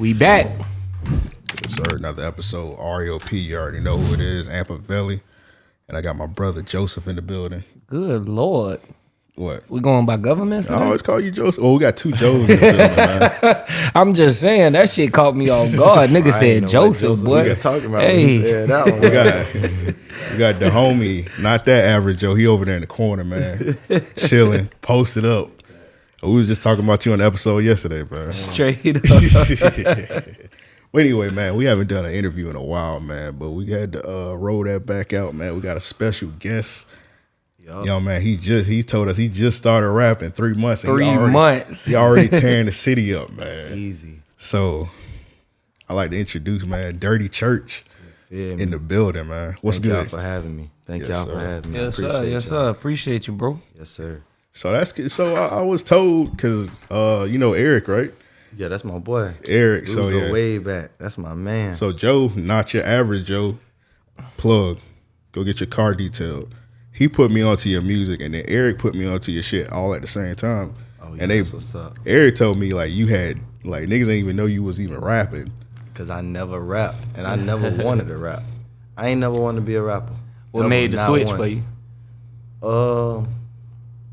We back. Yes, sir. Another episode. REOP. You already know who it is. Ampavelli. And I got my brother Joseph in the building. Good lord. What? We going by governments I always call you Joseph. Oh, we got two Joes in the building, man. I'm just saying that shit caught me off guard. Nigga said know what Joseph, Joseph boy. talking about. Hey, that one. We got, we got the homie, not that average Joe. He over there in the corner, man. Chilling, posted up. We was just talking about you on the episode yesterday, bro. straight up. Well, anyway, man, we haven't done an interview in a while, man, but we had to uh, roll that back out, man. We got a special guest. Yup. Yo, man, he just he told us he just started rapping three months. and he Three already- months. He already tearing the city up, man. Easy. So, I like to introduce, man, Dirty Church Feel me? in the building, man. What's Thank y'all good? for having me. Thank Yes, y'all sir. for having me. I Yes, sir. Yes, y'all. sir. Appreciate you, bro. Yes, sir. So that's good. So I, I was told because uh, you know Eric, right? Yeah, that's my boy. Eric. We so go yeah. way back. That's my man. So Joe, not your average Joe, plug. Go get your car detailed. He put me onto your music, and then Eric put me onto your shit all at the same time. oh, yeah, and they, that's what's up. Eric told me like you had like niggas didn't even know you was even rapping. Cause I never rapped, and I never wanted to rap. I ain't never wanted to be a rapper. What Never, made the not switch for once. you? Uh,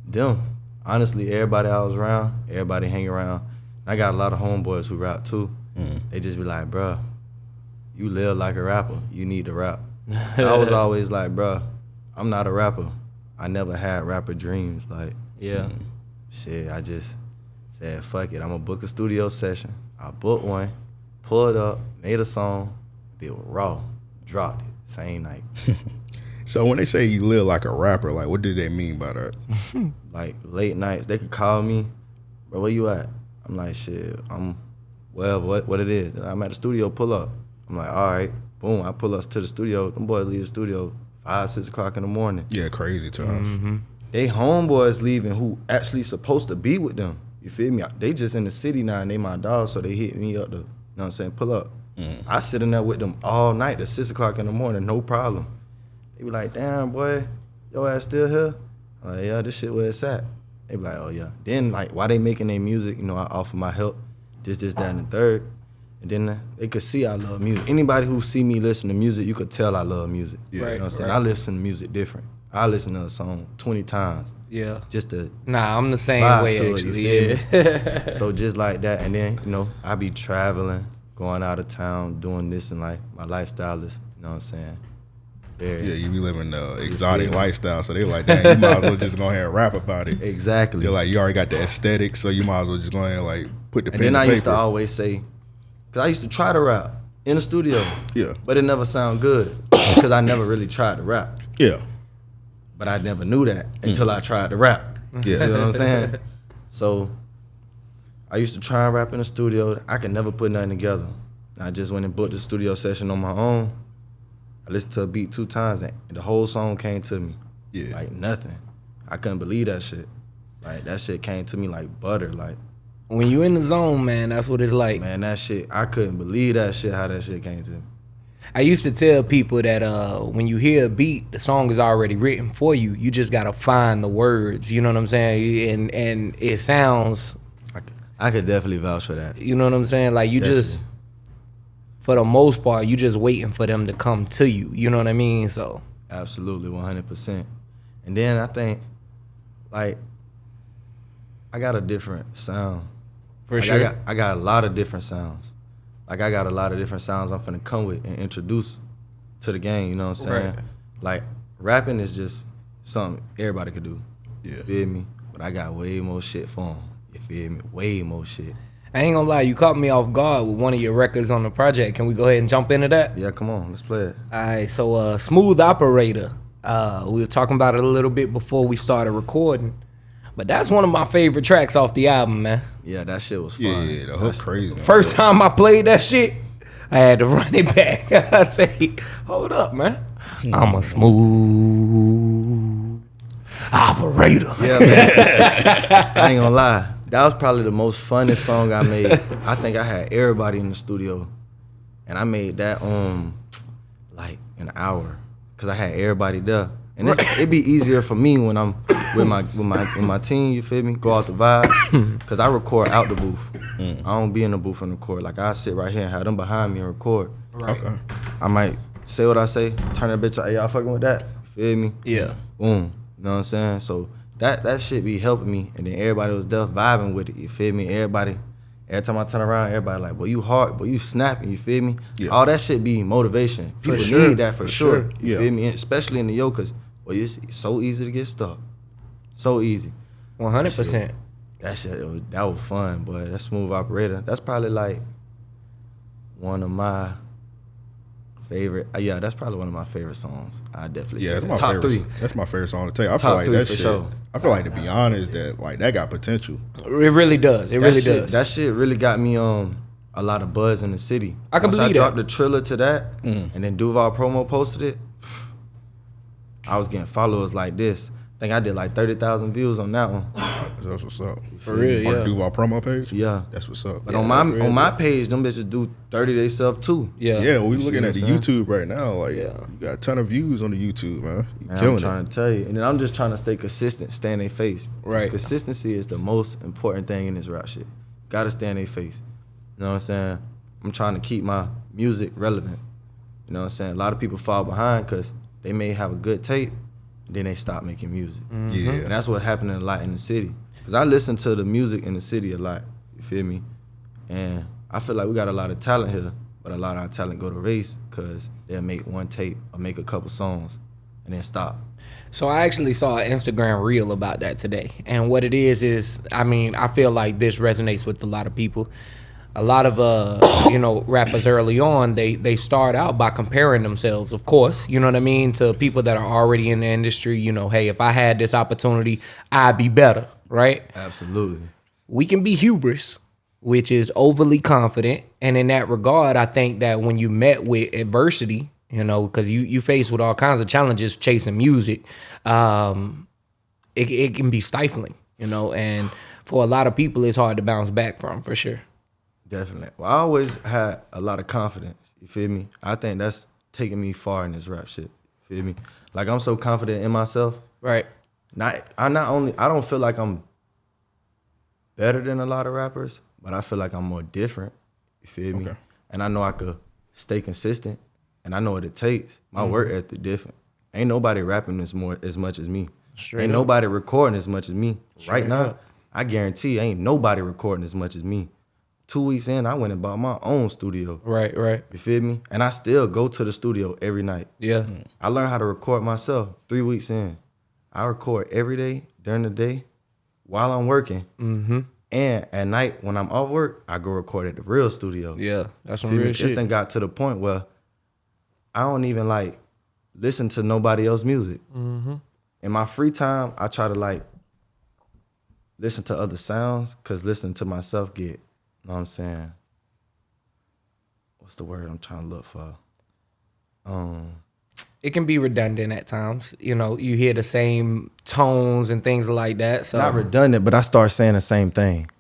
them. Honestly, everybody I was around, everybody hang around. I got a lot of homeboys who rap too. Mm. They just be like, bruh, you live like a rapper. You need to rap. I was always like, bruh, I'm not a rapper. I never had rapper dreams. Like, Yeah. shit, I just said, fuck it. I'm gonna book a studio session. I booked one, pulled up, made a song, it was raw, dropped it same night. So when they say you live like a rapper, like what do they mean by that? like late nights. They could call me, bro. Where you at? I'm like, shit. I'm, well, what what it is. I'm at the studio. Pull up. I'm like, all right. Boom. I pull up to the studio. Them boys leave the studio five six o'clock in the morning. Yeah, crazy times. Mm-hmm. They homeboys leaving who actually supposed to be with them. You feel me? They just in the city now and they my dog, so they hit me up to, you know what I'm saying, pull up. Mm. I sit in there with them all night at six o'clock in the morning, no problem. They be like, damn boy, your ass still here? I'm like, yeah, this shit where it's at. They be like, oh yeah. Then like why they making their music, you know, I offer my help, this, this, that, and the third. And then they could see I love music. Anybody who see me listen to music, you could tell I love music. Yeah, you know what I'm saying? right. I listen to music different. I listen to a song 20 times Yeah. just to Nah, I'm the same way it, actually. feel Yeah. so just like that and then you know i be traveling going out of town doing this and like my lifestyle is you know what i'm saying very Yeah, you be living the exotic lifestyle, so they were like, damn, you might as well just go ahead and rap about it. exactly. They're like, you already got the aesthetic, so you might as well just go ahead and like put the and pen then i used to always say because i used to try to rap in the studio Yeah, but it never sound good because i never really tried to rap. Yeah, but i never knew that mm. until i tried to rap. You Yeah. see what i'm saying? So i used to try and rap in the studio. I could never put nothing together. I just went and booked a studio session on my own i listened to a beat two times and the whole song came to me yeah. like nothing i couldn't believe that shit like that shit came to me like butter like when you in the zone, man, that's what it's like. man that shit i couldn't believe that shit how that shit came to me I used to tell people that uh, when you hear a beat, the song is already written for you. You just gotta find the words. You know what I'm saying? And and it sounds. i, could- I could definitely vouch for that You know what I'm saying? Like you just, for the most part, you just waiting for them to come to you. You know what I mean? So Absolutely, one hundred percent. And then I think, like, I got a different sound. for Like, sure. I got I got a lot of different sounds. Like I got a lot of different sounds I'm finna come with and introduce to the game. You know what I'm saying? Right. Like rapping is just something everybody could do. Yeah. You feel me? But I got way more shit for them. You feel me? Way more shit. I ain't gonna lie, you caught me off guard with one of your records on the project. Can we go ahead and jump into that? Yeah, come on, let's play it. All right, so uh, Smooth Operator. Uh, we were talking about it a little bit before we started recording, but that's one of my favorite tracks off the album, man. Yeah, that shit was fun. Yeah, yeah, the hook crazy. man. First time I played that shit, I had to run it back. I say, hold up, man. I'm a smooth operator. Yeah, man. I ain't gonna lie. That was probably the most funnest song I made. I think I had everybody in the studio, and I made that um like an hour, cause I had everybody there, And it's, it'd be easier for me when I'm with my with my with my team. You feel me? Go out the vibes, cause I record out the booth. Mm. I don't be in the booth and record. Like I sit right here and have them behind me and record. Right. Okay. I might say what I say, turn that bitch. Hey, y'all fucking with that? Feel me? Yeah. Boom. You know what I'm saying? So that that shit be helping me, and then everybody was deaf vibing with it. You feel me? Everybody. Every time I turn around, everybody like, "Well, you hard, but you snapping, you feel me? Yeah. All that shit be motivation. People sure, need that for, for sure. sure. You Yeah. feel me? And especially in the yo, cause boy, it's so easy to get stuck. So easy. One hundred percent. That shit, it was, that was fun, boy. That smooth operator. That's probably like one of my favorite. uh, yeah, that's probably one of my favorite songs. I definitely Yeah, say that's that. my top favorite. three. That's my favorite song to tell you. I feel Top like three that for shit. sure. I feel like to be honest, that like that got potential. It really does. It That really shit, does. That shit really got me um a lot of buzz in the city. I can Once believe I that. dropped the trailer to that, Mm. and then Duval promo posted it. I was getting followers like this. I think I did like thirty thousand views on that one. That's what's up. For real, On yeah. the Duval promo page. Yeah. That's what's up. But Yeah, on my real on my page, them bitches do 30 day stuff too. yeah. Yeah, we You looking at the what YouTube right now. Like, Yeah. you got a ton of views on the YouTube, man. You Man, killing I'm trying it. to tell you, and then I'm just trying to stay consistent, stay in their face. 'Cause Right. Consistency is the most important thing in this rap shit. Gotta stay in their face. You know what I'm saying? I'm trying to keep my music relevant. You know what I'm saying? A lot of people fall behind because they may have a good tape, then they stop making music. Mm-hmm. Yeah. And that's what happening a lot in the city. Cause I listen to the music in the city a lot. You feel me? And I feel like we got a lot of talent here, but a lot of our talent go to race because they'll make one tape or make a couple songs and then stop. So I actually saw an Instagram reel about that today. And what it is is, I mean, I feel like this resonates with a lot of people. A lot of uh, you know, rappers early on, they they start out by comparing themselves, of course, you know what I mean, to people that are already in the industry, you know, hey, if I had this opportunity, I'd be better, right? Absolutely. we can be hubris, which is overly confident. And in that regard, I think that when you met with adversity, you know, because you you face with all kinds of challenges chasing music, um, it it can be stifling, you know, and for a lot of people, it's hard to bounce back from for sure. Definitely. Well, I always had a lot of confidence. You feel me? I think that's taking me far in this rap shit. You feel me? Like I'm so confident in myself. Right. Not I not only I don't feel like I'm better than a lot of rappers, but I feel like I'm more different. You feel me? Okay. And I know I could stay consistent, and I know what it takes. My Mm-hmm. work ethic different. Ain't nobody rapping as more as much as me. Straight ain't up. nobody recording as much as me. right now, up. I guarantee ain't nobody recording as much as me. Two weeks in, I went and bought my own studio. Right. Right. You feel me? And I still go to the studio every night. Yeah. I learned how to record myself three weeks in. I record every day during the day while I'm working. Mm-hmm. And at night when I'm off work, I go record at the real studio. Yeah. That's some real This shit. thing got to the point where I don't even like listen to nobody else music. Mm-hmm. In my free time, I try to like listen to other sounds because listening to myself get, you know what I'm saying? What's the word I'm trying to look for? Um, It can be redundant at times. You know, you hear the same tones and things like that. So not redundant, but I start saying the same thing.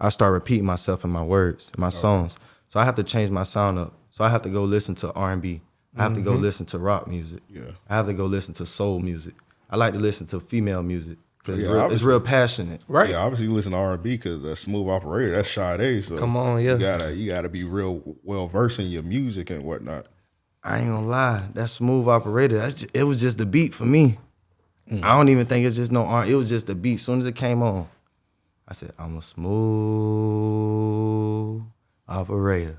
I start repeating myself in my words, in my songs. So I have to change my sound up. So I have to go listen to R and B. I have to go mm-hmm. listen to rock music. Yeah. I have to go listen to soul music. I like to listen to female music because Yeah, it's, real- it's real passionate. right. Yeah, obviously you listen to R and B because that's smooth operator. That's Sade. So Come on, yeah. You gotta you gotta be real well versed in your music and whatnot. I ain't gonna lie, that smooth operator. That's just, it was just the beat for me. I don't even think it's just no R. It was just the beat. soon as it came on, I said, "I'm a smooth operator."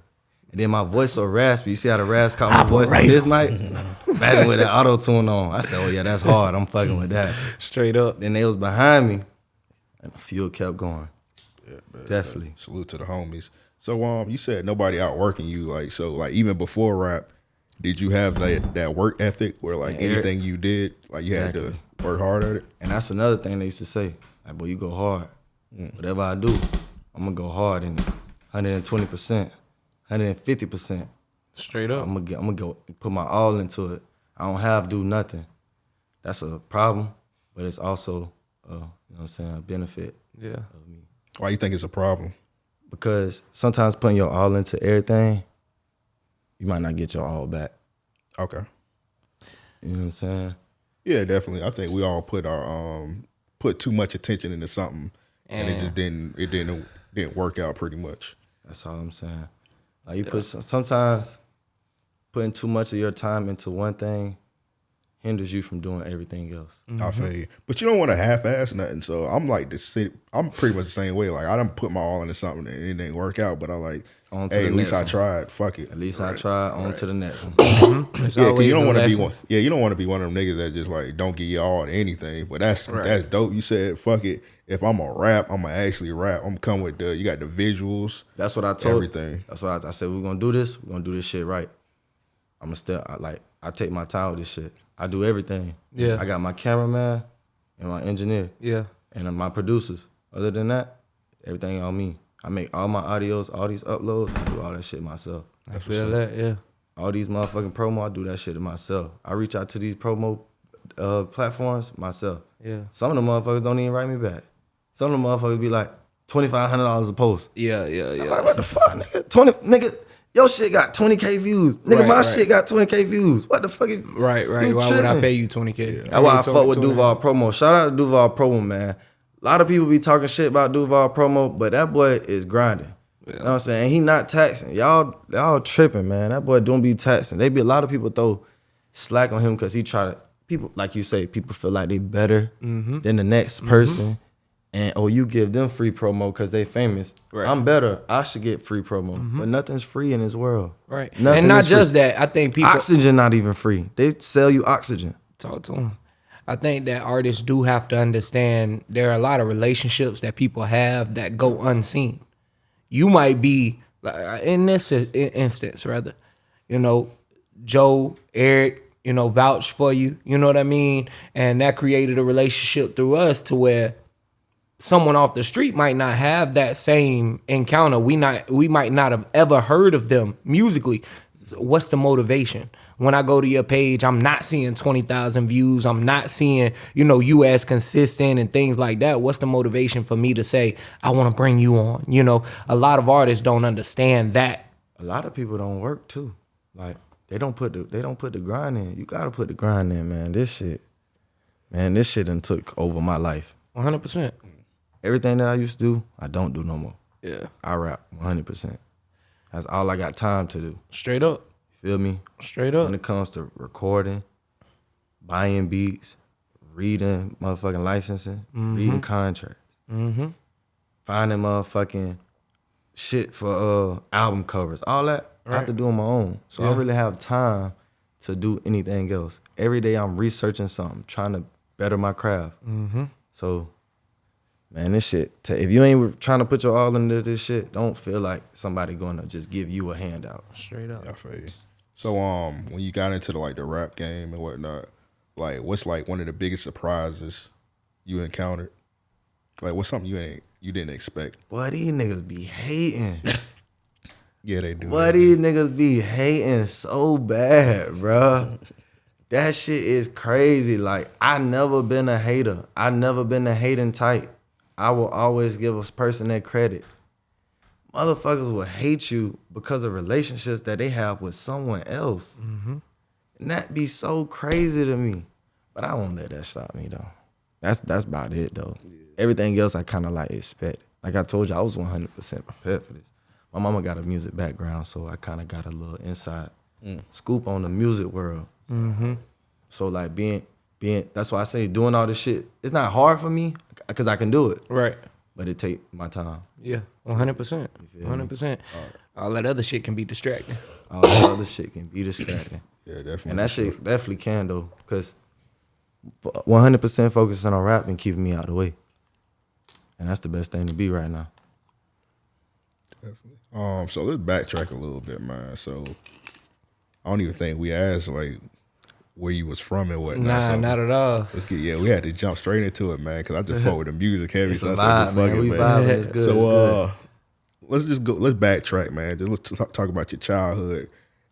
And then my voice so raspy. You see how the rasp caught my voice on this mic? Imagine with that auto tune on. I said, "Oh yeah, that's hard. I'm fucking with that." Straight up. Then they was behind me, and the fuel kept going. Yeah, Definitely. Salute to the homies. So um, you said nobody outworking you. Like so, like even before rap, did you have that that work ethic where like Yeah, anything you did, like you had to work hard at it? And that's another thing they used to say. Like, boy, you go hard. Whatever I do, I'm gonna go hard in it. 120%, 150%. Straight up. I'm gonna get, I'm gonna go put my all into it. I don't have to do nothing. That's a problem, but it's also uh, you know what I'm saying, a benefit Yeah. of me. Why you think it's a problem? Because sometimes putting your all into everything, you might not get your all back. Okay. You know what I'm saying? Yeah, definitely. I think we all put our um put too much attention into something, and, it just didn't it didn't didn't work out pretty much. That's all I'm saying. Like you put sometimes putting too much of your time into one thing hinders you from doing everything else. Mm-hmm. I feel you, but you don't want to half-ass nothing. So I'm like the city. I'm pretty much the same way. Like I don't put my all into something and it didn't work out, but I like, On to hey, the at least next I one. tried. Fuck it. At least I tried. On to the next one. Mm-hmm. It's Yeah, 'cause you don't want to be one. Yeah, you don't want to be one of them niggas that just like don't give you all to anything. But that's Right. that's dope. You said fuck it. If I'm a rap, I'm gonna actually rap. I'm come with the you got the visuals. That's what I told Everything. That's why I, I said we're gonna do this. We're gonna do this shit right. I'm gonna still I, like I take my time with this shit. I do everything. Yeah. I got my cameraman and my engineer Yeah. and my producers. Other than that, everything on me. I make all my audios, all these uploads. I do all that shit myself. I feel that. Yeah. All these motherfucking promo, I do that shit to myself. I reach out to these promo uh, platforms myself. Yeah. Some of the motherfuckers don't even write me back. Some of the motherfuckers be like twenty five hundred dollars a post. Yeah. Yeah. yeah. I'm like, what the fuck, nigga? Twenty, nigga, your shit got twenty k views. Nigga, Right, my right. shit got twenty k views. What the fuck? Is, Right. Right. You Why would I pay you twenty k? That's why I fuck with Duval Promo. Shout out to Duval Promo, man. A lot of people be talking shit about Duval Promo, but that boy is grinding. You know what I'm saying? He not taxing. Y'all, y'all tripping, man. That boy don't be taxing. They be a lot of people throw slack on him because he try to people like you say, people feel like they better Mm-hmm. than the next person. And oh, you give them free promo because they famous. Right. I'm better. I should get free promo. Mm-hmm. But nothing's free in this world. Right. Nothing and not is free. just that. I think people Oxygen not even free. They sell you oxygen. talk to them. I think that artists do have to understand there are a lot of relationships that people have that go unseen. You might be in this instance, rather, you know, Joe, Eric, you know, vouch for you. You know what I mean? And that created a relationship through us to where someone off the street might not have that same encounter. We not we might not have ever heard of them musically. What's the motivation? When I go to your page, I'm not seeing 20,000 views. I'm not seeing, you know, you as consistent and things like that. What's the motivation for me to say, I want to bring you on? You know, a lot of artists don't understand that. a lot of people don't work too. Like they don't put the they don't put the grind in. You gotta put the grind in, man. This shit, man, this shit done took over my life. 100%. Everything that I used to do, I don't do no more. Yeah. I rap 100. percent That's all I got time to do. Straight up. You feel me? Straight up. When it comes to recording, buying beats, reading motherfucking licensing, reading contracts, Mm-hmm. finding motherfucking shit for uh album covers, all that I have to do on my own. So I Yeah. don't really have time to do anything else. Every day I'm researching something, trying to better my craft. Mm-hmm. So, man, this shit. t- If you ain't trying to put your all into this shit, don't feel like somebody gonna just give you a handout. Straight up. I feel you. So um, when you got into the like the rap game and whatnot, like what's like one of the biggest surprises you encountered? Like what's something you ain't you didn't expect? Boy, these niggas be hating. Yeah, they do. Boy, these niggas be hating so bad, bruh. That shit is crazy. Like, I never been a hater. I never been a hating type. I will always give a person that credit. Motherfuckers will hate you because of relationships that they have with someone else. And that be so crazy to me. But I won't let that stop me though. That's that's about it though. Everything else I kind of like expect. Like I told you, I was 100% prepared for this. My mama got a music background, so I kind of got a little inside scoop on the music world. Mm-hmm. So like being being that's why I say doing all this shit. It's not hard for me because I can do it, Right. but it take my time. Yeah. 100%. 100%. All that other shit can be distracting. All that other shit can be distracting, Yeah, definitely. and that shit definitely can though, because 100% focusing on rap and keeping me out of the way, and that's the best thing to be right now. Definitely. Um, so let's backtrack a little bit, man. So I don't even think we asked like where you was from and whatnot. Nah, so not at all. Let's get yeah, we had to jump straight into it, man, because I just fuck with the music heavy. It's so I said, vibe, fuck man. it, We man. vibing. It's good. So uh, let's just go. Let's backtrack, man. Just let's talk, talk about your childhood,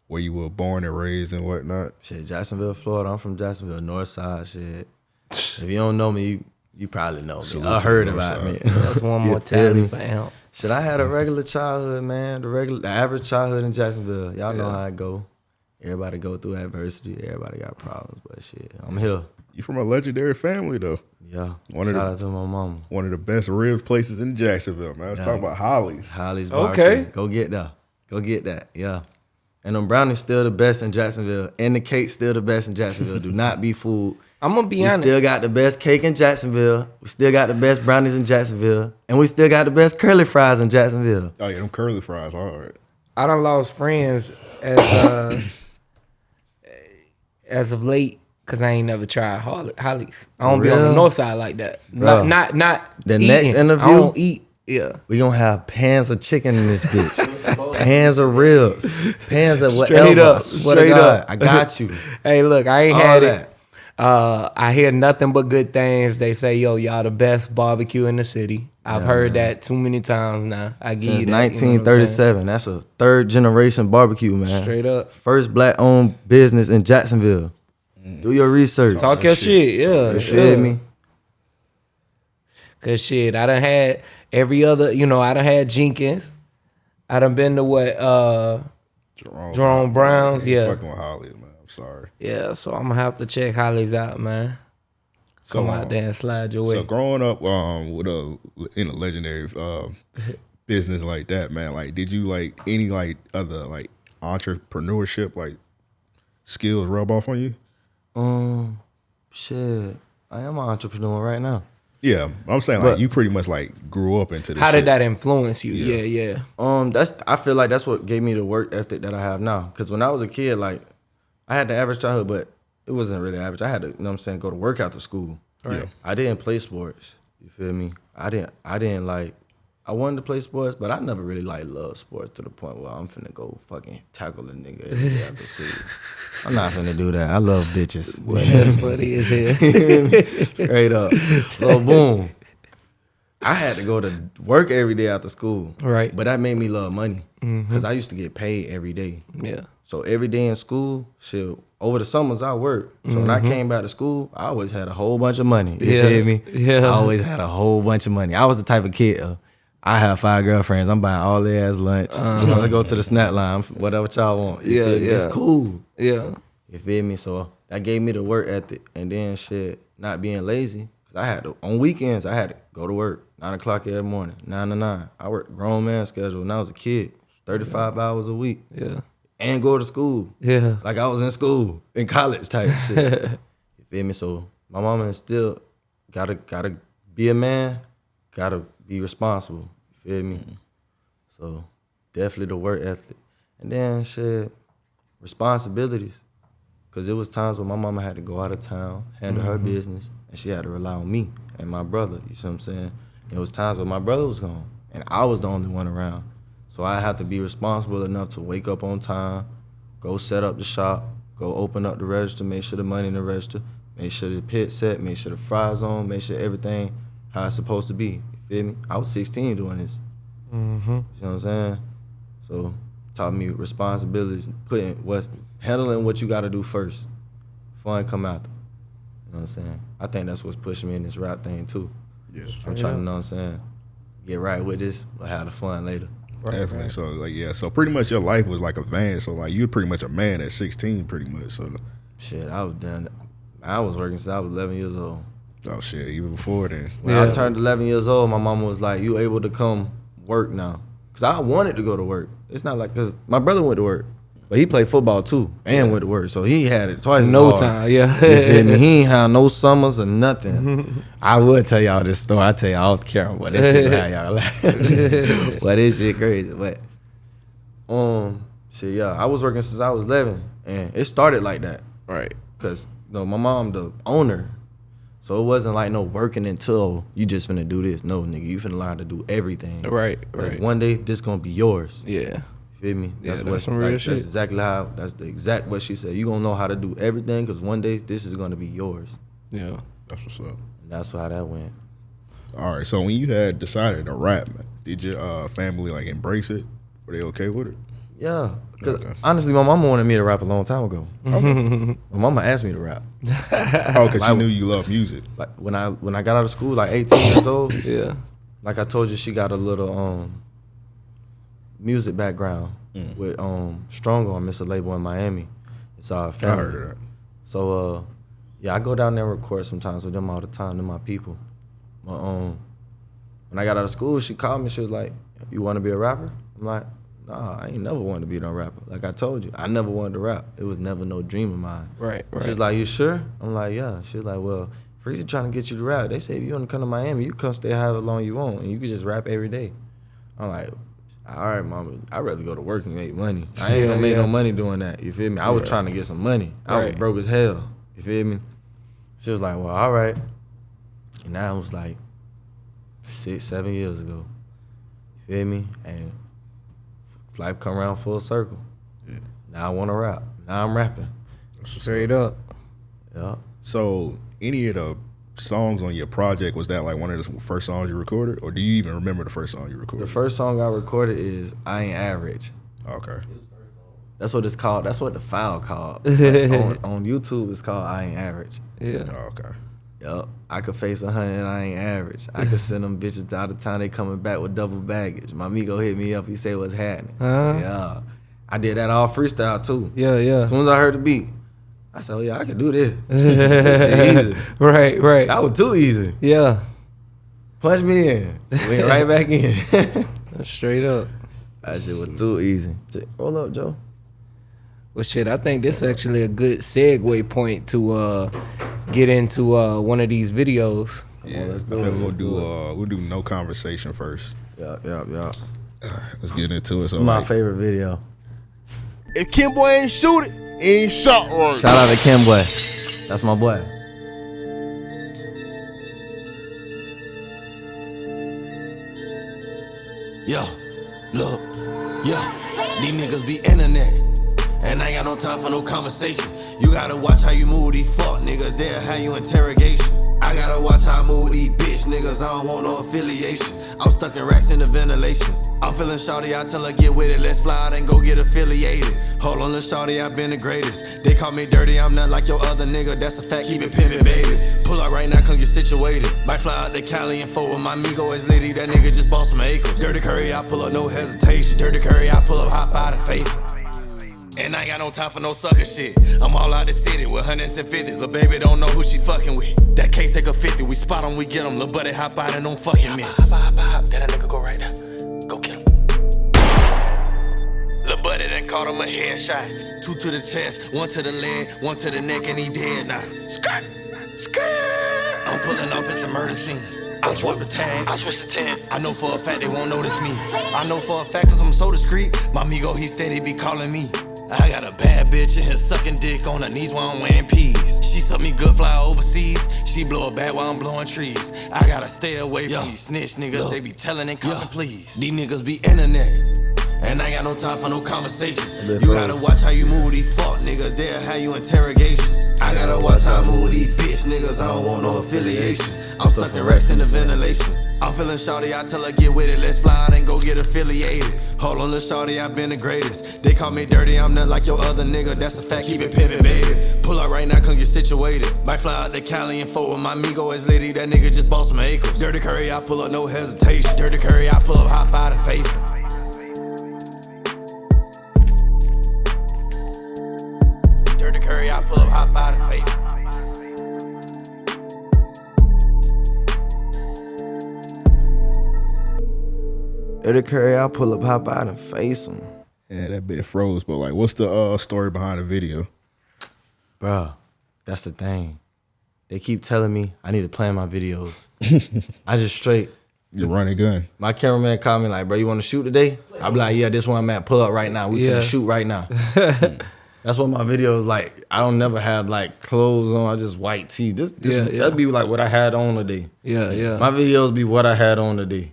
where you were born and raised and whatnot. Shit, Jacksonville, Florida. I'm from Jacksonville, North Side. Shit. If you don't know me, you, you probably know me. I heard about me. That's one more feel tally me? for Amp. Shit, I had a regular childhood, man. The regular, the average childhood in Jacksonville. Y'all know how it go. Everybody go through adversity. Everybody got problems, but shit, I'm here. You from a legendary family though. Yeah. One of Shout the- out to my mama. One of the best rib places in Jacksonville, man. Let's talk about Holly's. Holly's Okay. Go get that. Go get that. Yeah. And them brownies still the best in Jacksonville. And the cake still the best in Jacksonville. Do not be fooled. I'm gonna be We honest. still got the best cake in Jacksonville. We still got the best brownies in Jacksonville. And we still got the best curly fries in Jacksonville. Oh yeah, them curly fries, all right. I done lost friends as uh as of late because I ain't never tried Holly, Holly's. I don't be on the north side like that. Bro. Not not not The eating. next I interview- don't eat. Yeah. We gonna have pans of chicken in this bitch. pans of ribs. Pans of whatever. Straight up, I swear to straight God. up. I got you. Hey, look, I ain't All had that. it. Uh, I hear nothing but good things. They say, "Yo, y'all the best barbecue in the city." I've heard that too many times now. I give Since you that, you know what I'm saying? 1937. That's a third generation barbecue, man. Straight up. First black owned business in Jacksonville. Do your research. Talk your shit, yeah. You feel yeah. me? Cause shit, I done had every other, you know, I done had Jenkins. I done been to what, uh, Jerome, Jerome Brown's, I yeah. Fucking with Holly's, man. I'm sorry. yeah. So I'm gonna have to check Holly's out, man. So, Come um, out there and slide your way. So growing up um with a in a legendary uh, business like that, man, like did you like any like other like entrepreneurship like skills rub off on you? Um, shit. I am an entrepreneur right now. Yeah, I'm saying like But- you pretty much like grew up into this. How shit. did that influence you? Yeah. Yeah, yeah. Um, that's I feel like that's what gave me the work ethic that I have now. Cause when I was a kid, like I had the average childhood, but it wasn't really average. I had to, you know what I'm saying, go to work after school. Right. I didn't play sports. You feel me? I didn't I didn't like I wanted to play sports, but I never really like loved sports to the point where I'm finna go fucking tackle a nigga after school. I'm not finna do that. I love bitches. That's funny as hell. Straight up. So boom. I had to go to work every day after school. Right. But that made me love money. Because I used to get paid every day. yeah. So every day in school, shit, over the summers I worked. So when I came back to school, I always had a whole bunch of money. You Yeah. feel me? Yeah. I always had a whole bunch of money. I was the type of kid, uh, I have five girlfriends. I'm buying all their ass lunch. You know, I go to the snack line, whatever y'all want. You Uh-huh. Yeah. It's cool. Yeah. You feel me? So that gave me the work ethic, and then shit, not being lazy. Cause I had to on weekends I had to go to work nine o'clock every morning, nine to nine. I worked grown man schedule when I was a kid, thirty five hours a week, Yeah. And go to school Yeah. like I was in school in college type shit. You feel me? So my mama instilled gotta gotta be a man, gotta be responsible. You feel me? Mm-hmm. So definitely the work ethic, and then shit responsibilities. Cause it was times when my mama had to go out of town, handle her mm-hmm. business, and she had to rely on me and my brother. You see what I'm saying? It was times when my brother was gone, and I was the only one around. So I have to be responsible enough to wake up on time, go set up the shop, go open up the register, make sure the money in the register, make sure the pit set, make sure the fries on, make sure everything how it's supposed to be. You feel me? I was 16 doing this. Mm-hmm. You know what I'm saying? So taught me responsibilities, putting what handling what you gotta do first. Fun come after. You know what I'm saying? I think that's what's pushing me in this rap thing too. Yeah, I'm trying to know what I'm saying. Get right with this, but have the fun later. Definitely. So like yeah, so pretty much your life was like a van. So like you're pretty much a man at 16, pretty much. So Shit, I was done. I was working since I was 11 years old. oh shit, even before then. When Yeah. I turned 11 years old, my mama was like, "You able to come work now?" Cause I wanted to go to work. It's not like cause my brother went to work, but he played football too and with the work, so he had it twice. No hard. time. Yeah. You feel me? He ain't had no summers or nothing. I would tell y'all this story. I tell y'all off camera, but this shit y'all laugh. but this shit crazy. But um, shit, yeah, I was working since I was 11, and it started like that. Right. Cause you know, my mom the owner. So it wasn't like no working until you just finna do this. No, nigga, you finna learn to do everything. Right. Right. one day this gonna be yours. Yeah. You feel me? Yeah, That's that's what some real like, shit. That's exactly how that's the exact what she said. You gonna know how to do everything because one day this is gonna be yours. Yeah. That's what's up. And that's how that went. All right. So when you had decided to rap, did your uh, family like embrace it? Were they okay with it? Yeah. Cause Okay. honestly, my mama wanted me to rap a long time ago. my mama asked me to rap. Oh, because Like- you knew you love music. Like when I when I got out of school, like 18 years old. Yeah. like I told you, she got a little um music background Mm. with um Strong on Mr. Label in Miami. It's our I family. heard of that. So uh Yeah, I go down there and record sometimes with them all the time. They're my people. But um, when I got out of school, she called me. She was like, "You want to be a rapper?" I'm like, "Nah, I ain't never wanted to be no rapper. Like I told you, I never wanted to rap. It was never no dream of mine." Right, right. She's like, "You sure?" I'm like, "Yeah." She's like, "Well, Freezy trying to get you to rap. They say if you want to come to Miami, you come stay however long you want, and you can just rap every day." I'm like, "All right, mama. I'd rather go to work and make money. I ain't Yeah, gonna make yeah. no money doing that. You feel me? I was Yeah. trying to get some money. I was broke as hell. You feel me?" She was like, "Well, all right." And that was like six, seven years ago. You feel me? And life come around full circle. Now I want to rap. Now I'm rapping. Straight up. Yeah. So, any of the songs on your project was that like one of the first songs you recorded, or do you even remember the first song you recorded? The first song I recorded is "I Ain't Average." okay. That's what it's called. That's what the file called. But on, on YouTube, it's called "I Ain't Average." Yeah. Oh, okay. Yup. I could face a hundred I ain't average. I could send them bitches out of town. They coming back with double baggage. My amigo hit me up. He said, "What's happening?" Uh-huh. Yeah. I did that all freestyle too. Yeah, yeah. As soon as I heard the beat, I said, "Oh yeah, I can do this." this easy. right, right. That was too easy. Yeah. Punch me in. Went right back in. Straight up. that shit was too easy. J- Roll up, Joe. Well, shit, I think this is actually a good segue point to uh, get into uh, one of these videos. Yeah, let's I do we'll do uh we'll do no conversation first. Yeah, yeah, yeah. Let's get into it. So My like, favorite video. If Kim Boy ain't shoot it, he ain't shot right. Shout out to Kim Boy. That's my boy. Yo, look, yo, these niggas be internet. And I ain't got no time for no conversation. You gotta watch how you move these fuck niggas, they'll have you interrogation. I gotta watch how I move these bitch niggas, I don't want no affiliation. I'm stuck in racks in the ventilation. I'm feeling shawty, I tell her get with it, let's fly out and go get affiliated. Hold on, little shawty, i been the greatest. They call me dirty, I'm not like your other nigga, that's a fact, keep it pimpin', baby. Pull up right now, come get situated. Might fly out to Cali and fuck with my amigo, it's litty, that nigga just bought some acres. Dirty Curry, I pull up, no hesitation. Dirty Curry, I pull up, hop out and face him. And I ain't got no time for no sucker shit. I'm all out the city with hundreds and fifties. The baby don't know who she fucking with. That can't take a 50. We spot 'em, we get 'em. Lil' buddy hop out and don't fucking miss. Hop, hop, hop. That nigga go right now. Caught him a headshot. Two to the chest, one to the leg, one to the neck, and he dead now. Skirt, skirt. I'm pulling off, it's a murder scene. I swap the tag. I switch the 10. I know for a fact they won't notice me. I know for a fact cause I'm so discreet. My amigo, he steady be calling me. I got a bad bitch in here sucking dick on her knees while I'm wearing peas. She suck me good fly overseas. She blow a bat while I'm blowing trees. I gotta stay away from these snitch niggas. They be telling and copping please. These niggas be internet. And I got no time for no conversation. You gotta watch how you move these fuck niggas, they'll have you interrogation. I gotta watch how I move these bitch niggas, I don't want no affiliation. I'm stuck in racks in the ventilation. I'm feeling shawty, I tell her get with it, let's fly out and go get affiliated. Hold on, little shawty, I've been the greatest. They call me dirty, I'm not like your other nigga, that's a fact, keep it pimpin', baby. Pull up right now, come get situated. Might fly out to Cali and fuck with my amigo, it's litty, that nigga just bought some acres. Dirty Curry, I pull up, no hesitation. Dirty Curry, I pull up, hop out and face him. Curry, I pull up, hop out and face him. Dirty Curry, I'll pull up, hop out, and face him. yeah, that bit froze. But like, what's the uh story behind the video? bro? that's the thing. They keep telling me I need to plan my videos. I just straight. You're running gun. My cameraman called me like, bro, you want to shoot today? I be like, yeah, this one I'm at. Pull up right now. We Yeah. finna shoot right now. That's what my videos like. I don't never have like clothes on. I just white tee. This, this Yeah, yeah. that'd be like what I had on today. Yeah, yeah. My videos be what I had on today.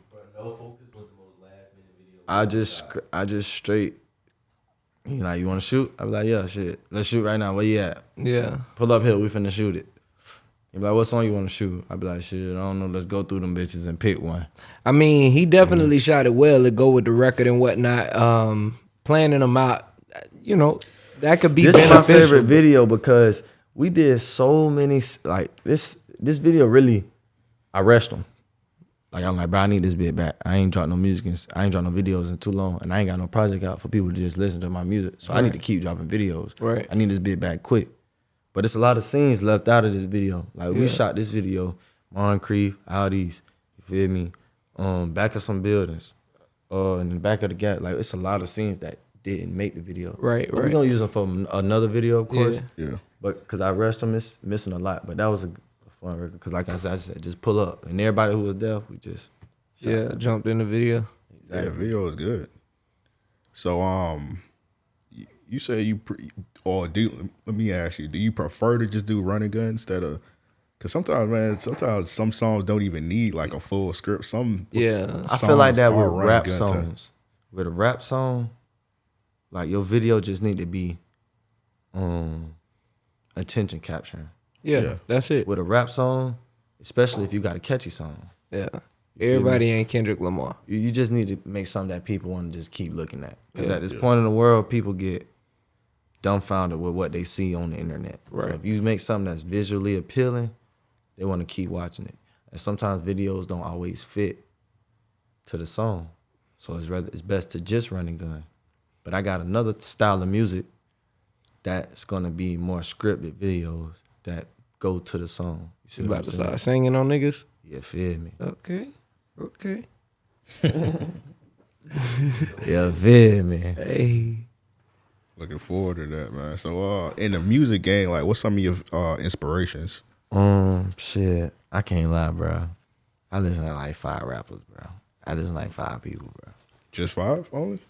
I just I just straight. You like you want to shoot? I be like, yeah, shit. Let's shoot right now. Where you at? yeah. Pull up here. We finna shoot it. You be like, what song you want to shoot? I be like, shit. I don't know. Let's go through them bitches and pick one. I mean, he definitely shot it well to go with the record and whatnot. Um, planning them out, you know, that could be This is my favorite video because we did so many like this. This video really, I rushed them. Like I'm like, bro, I need this bit back. I ain't dropped no music, in, I ain't dropped no videos in too long, and I ain't got no project out for people to just listen to my music. So I need to keep dropping videos. Right. I need this bit back quick. But it's a lot of scenes left out of this video. Like we shot this video, Moncrief, Audis, you feel me? Um, back of some buildings, uh, in the back of the gap. Like it's a lot of scenes that didn't make the video. Right, But we right. gonna use them for another video, of course. Yeah. Yeah. But because I rushed them, it's missing a lot. But that was a, a fun record. Because like I said, I said, just pull up, and everybody who was there, we just Yeah, jumped in the video. Yeah, video was good. So, um, you, you say you pre- or do? Let me ask you: Do you prefer to just do running gun instead of? Because sometimes, man, sometimes some songs don't even need like a full script. Some Yeah. I feel like that are with rap gun time. songs. With a rap song, like your video just need to be um attention capturing. Yeah, Yeah. that's it. With a rap song, especially if you got a catchy song, Yeah. Everybody ain't Kendrick Lamar. you, you just need to make something that people want to just keep looking at. Because at this point in the world, people get dumbfounded with what they see on the internet. Right. So if you make something that's visually appealing, they want to keep watching it. And sometimes videos don't always fit to the song. So it's rather it's best to just run and gun. But I got another style of music that's gonna be more scripted videos that go to the song. You see You about to start singing on niggas? Yeah, feel me. Okay. Okay. Yeah, feel me. Hey. looking forward to that, man. So, uh, in the music game, like, what's some of your uh inspirations? Um, shit. I can't lie, bro. I listen to like five rappers, bro. I listen to like five people, bro. Just five only?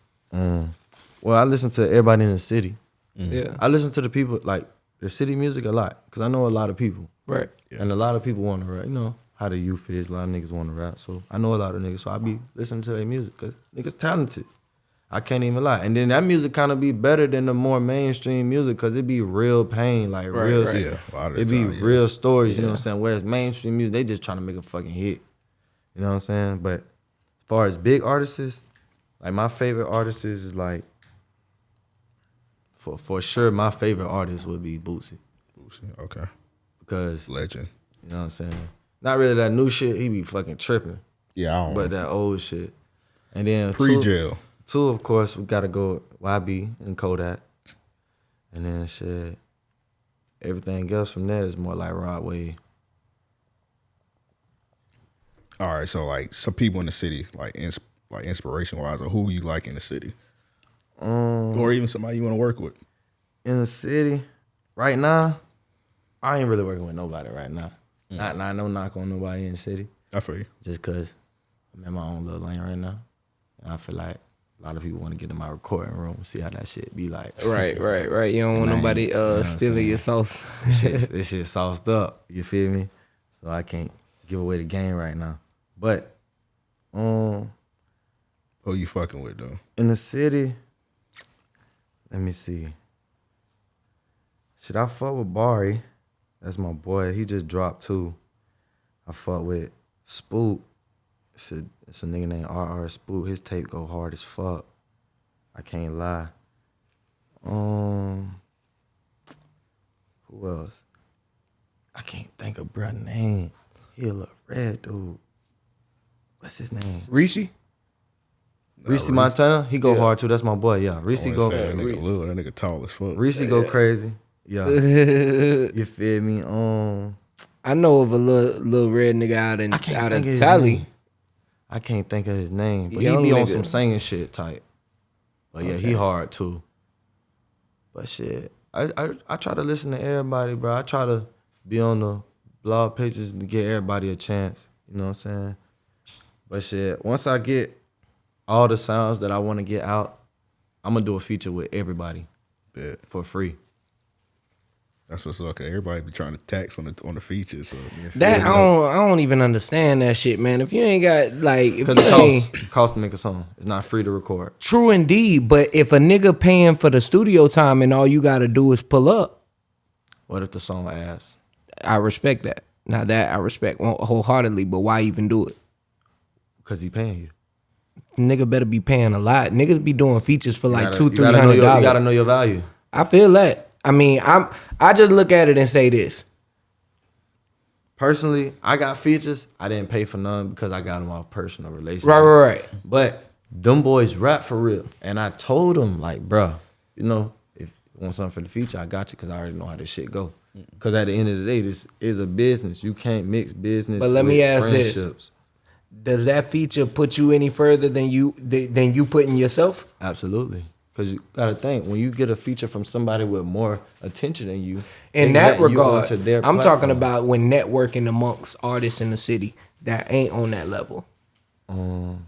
Well, I listen to everybody in the city. Mm-hmm. Yeah. I listen to the people like the city music a lot because I know a lot of people, Right. and a lot of people want to rap. You know how the youth is. A lot of niggas want to rap, so I know a lot of niggas. So I be listening to their music because niggas talented. I can't even lie. And then that music kind of be better than the more mainstream music because it be real pain, like Right, real. right. Yeah, a lot of the it be time, yeah. real stories. You know what I'm saying? Whereas mainstream music, they just trying to make a fucking hit. You know what I'm saying? But as far as big artists, like my favorite artists is like for for sure my favorite artist would be Boosie Boosie, Okay, because legend. you know what I'm saying. Not really that new shit. He be fucking tripping, Yeah, I don't. but that old shit. And then pre two- jail. Two, of course, we gotta go YB and Kodak. And then shit. Everything else from there is more like Rod Wave. All right, so like some people in the city, like ins- like inspiration wise, or who you like in the city, Um, or even somebody you want to work with. in the city, right now, I ain't really working with nobody right now. Not, not no knock on nobody in the city, I feel you. just cause I'm in my own little lane right now, and I feel like a lot of people want to get in my recording room, see how that shit be like. Right, right, right. You don't want Man, nobody you know uh what I'm stealing your sauce. This shit, this shit sauced up. You feel me? So I can't give away the game right now. But um, Who you fucking with though? in the city, let me see. Should I fuck with Bari? That's my boy. He just dropped two. I fuck with Spook. It's a, it's a nigga named RR Spook. His tape go hard as fuck. I can't lie. Um, who else? I can't think of bruh name. He a little red dude. What's his name? Rishi? Reese Montana. He go hard too. That's my boy. Yeah, Reese go. say that nigga Reese. little, that nigga tall as fuck. Reese go crazy. Yeah, you feel me? Um, I know of a little little red nigga out in out think of of Tally. I can't think of his name, but Young he be on some singing shit type. But yeah, he hard too. But shit, I, I I try to listen to everybody, bro. I try to be on the blog pages to get everybody a chance. You know what I'm saying? But shit, once I get all the sounds that I want to get out, I'm gonna do a feature with everybody Bet. for free. That's what's okay. Everybody be trying to tax on the on the features. So That I don't I don't even understand that shit, man. If you ain't got like if Cause you it costs costs to make a song. It's not free to record. true indeed, but if a nigga paying for the studio time and all you gotta do is pull up, What if the song asks? I respect that. Now that I respect wholeheartedly, but why even do it? Cause he paying you. Nigga better be paying a lot. Niggas be doing features for like gotta- two, you three know your- You gotta know your value. I feel that. I mean, I'm I just look at it and say this. Personally, I got features. I didn't pay for none because I got them off personal relationship. Right, right, right. But them boys rap for real. And I told them, like, bruh, you know, if you want something for the feature, I got you because I already know how this shit go. Because at the end of the day, this is a business. You can't mix business. But let with me ask this. Does that feature put you any further than you than you putting yourself? Absolutely. Because you gotta think when you get a feature from somebody with more attention than you. In they that regard, I'm talking about when networking amongst artists in the city that ain't on that level. Um.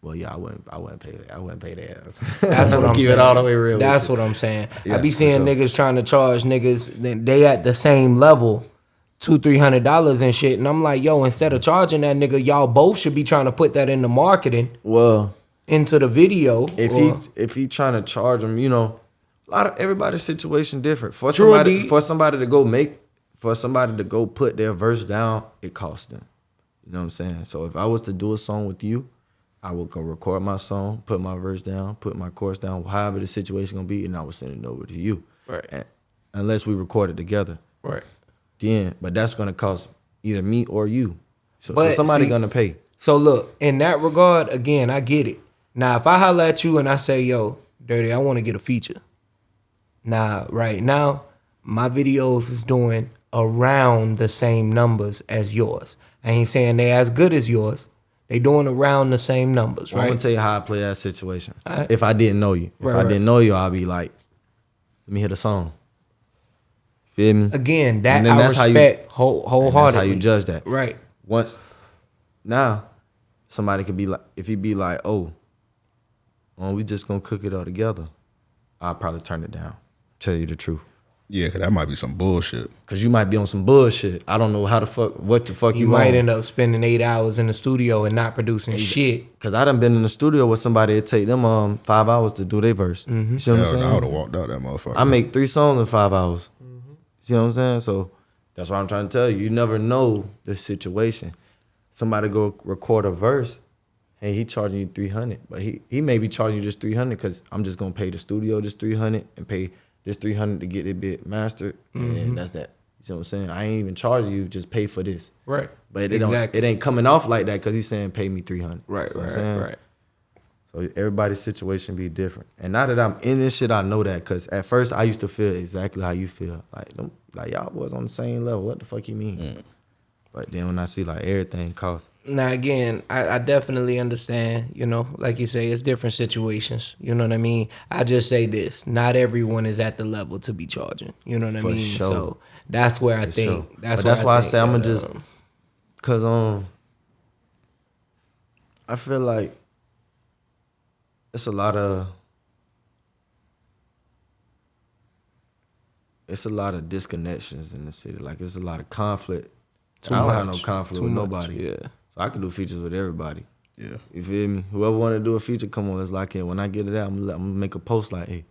Well, yeah, I wouldn't. I wouldn't pay. I wouldn't pay that. That's what I'm Keep saying. it all the way real. That's what I'm saying. I Yeah, be seeing sure. niggas trying to charge niggas. Then they at the same level, two three hundred dollars and shit. And I'm like, yo, instead of charging that nigga, y'all both should be trying to put that into marketing, Well, into the video. if or- he if he trying to charge him, you know, a lot of everybody's situation different. For True somebody indeed. for somebody to go make for somebody to go put their verse down, it costs them. You know what I'm saying? So if I was to do a song with you, I would go record my song, put my verse down, put my chorus down, however the situation gonna be, and I would send it over to you. Right. And- unless we record it together. right. Then, but that's gonna cost either me or you. So, so somebody see- gonna pay. So look, in that regard, again, I get it. Now, if I holler at you and I say, "Yo, Dirty, I want to get a feature," now, right now, my videos is doing around the same numbers as yours. I ain't saying they as good as yours. They doing around the same numbers, Well, I'm gonna tell you how I play that situation. Alright. If I didn't know you, if Right, I right. didn't know you, I'd be like, let me hear the song. Feel me? Again, that And then I that's how you- respect whole, wholeheartedly. That's how you judge that. right? Once now, somebody could be like, if he be like, oh, well, we just gonna cook it all together, I'll probably turn it down. Tell you the truth. Yeah, cause that might be some bullshit. Cause you might be on some bullshit. I don't know how the fuck, what the fuck You, you, might on. end up spending eight hours in the studio and not producing shit. Cause I done been in the studio with somebody it take them um five hours to do their verse. Mm-hmm. You see what I'm saying? I would have walked out that motherfucker. I make three songs in five hours. You know what I'm saying? So that's what I'm trying to tell you. You never know the situation. Somebody go record a verse, and he charging you 300, but he he may be charging you just 300 because I'm just gonna pay the studio just 300 and pay this 300 to get it bit mastered, and mm-hmm. that's that. You know what I'm saying? I ain't even charging you, just pay for this. Right. But it don't it ain't coming off like that because he's saying pay me 300. Right, You know right, right. So everybody's situation be different. And now that I'm in this shit, I know that. Cause at first I used to feel exactly how you feel. Like them, like y'all was on the same level. What the fuck you mean? But then when I see like everything cost. Now again, I, I definitely understand. You know, like you say, it's different situations. You know what I mean. I just say this: not everyone is at the level to be charging. You know what I For mean. sure. So that's where I For think. sure. That's but that's why I think say I'm gonna just um, cause um I feel like it's a lot of it's a lot of disconnections in the city. Like it's a lot of conflict. Too I don't have no conflict Too with much, nobody. yeah. So I can do features with everybody. yeah. You feel me? Whoever want to do a feature, come on, let's lock in. When I get it out, I'm gonna, let- I'm gonna make a post like, hey,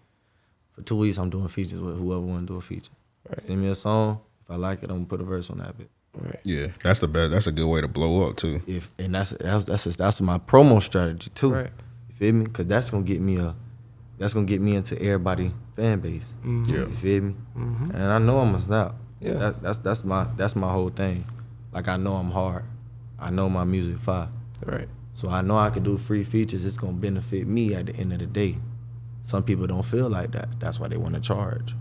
for two weeks I'm doing features with whoever want to do a feature. Right. Send me a song. If I like it, I'm gonna put a verse on that bit. Right. Yeah, that's the best. That's a good way to blow up too. If and that's that's that's that's my promo strategy too. Right. You feel me? Cause that's gonna get me a that's gonna get me into everybody fan base. Mm-hmm. Yeah. You feel me? Mm-hmm. And I know I'm a snap. Yeah. That, that's that's my that's my whole thing. Like I know I'm hard. I know my music fire. Right. So I know I can do free features. It's gonna benefit me at the end of the day. Some people don't feel like that. That's why they want to charge.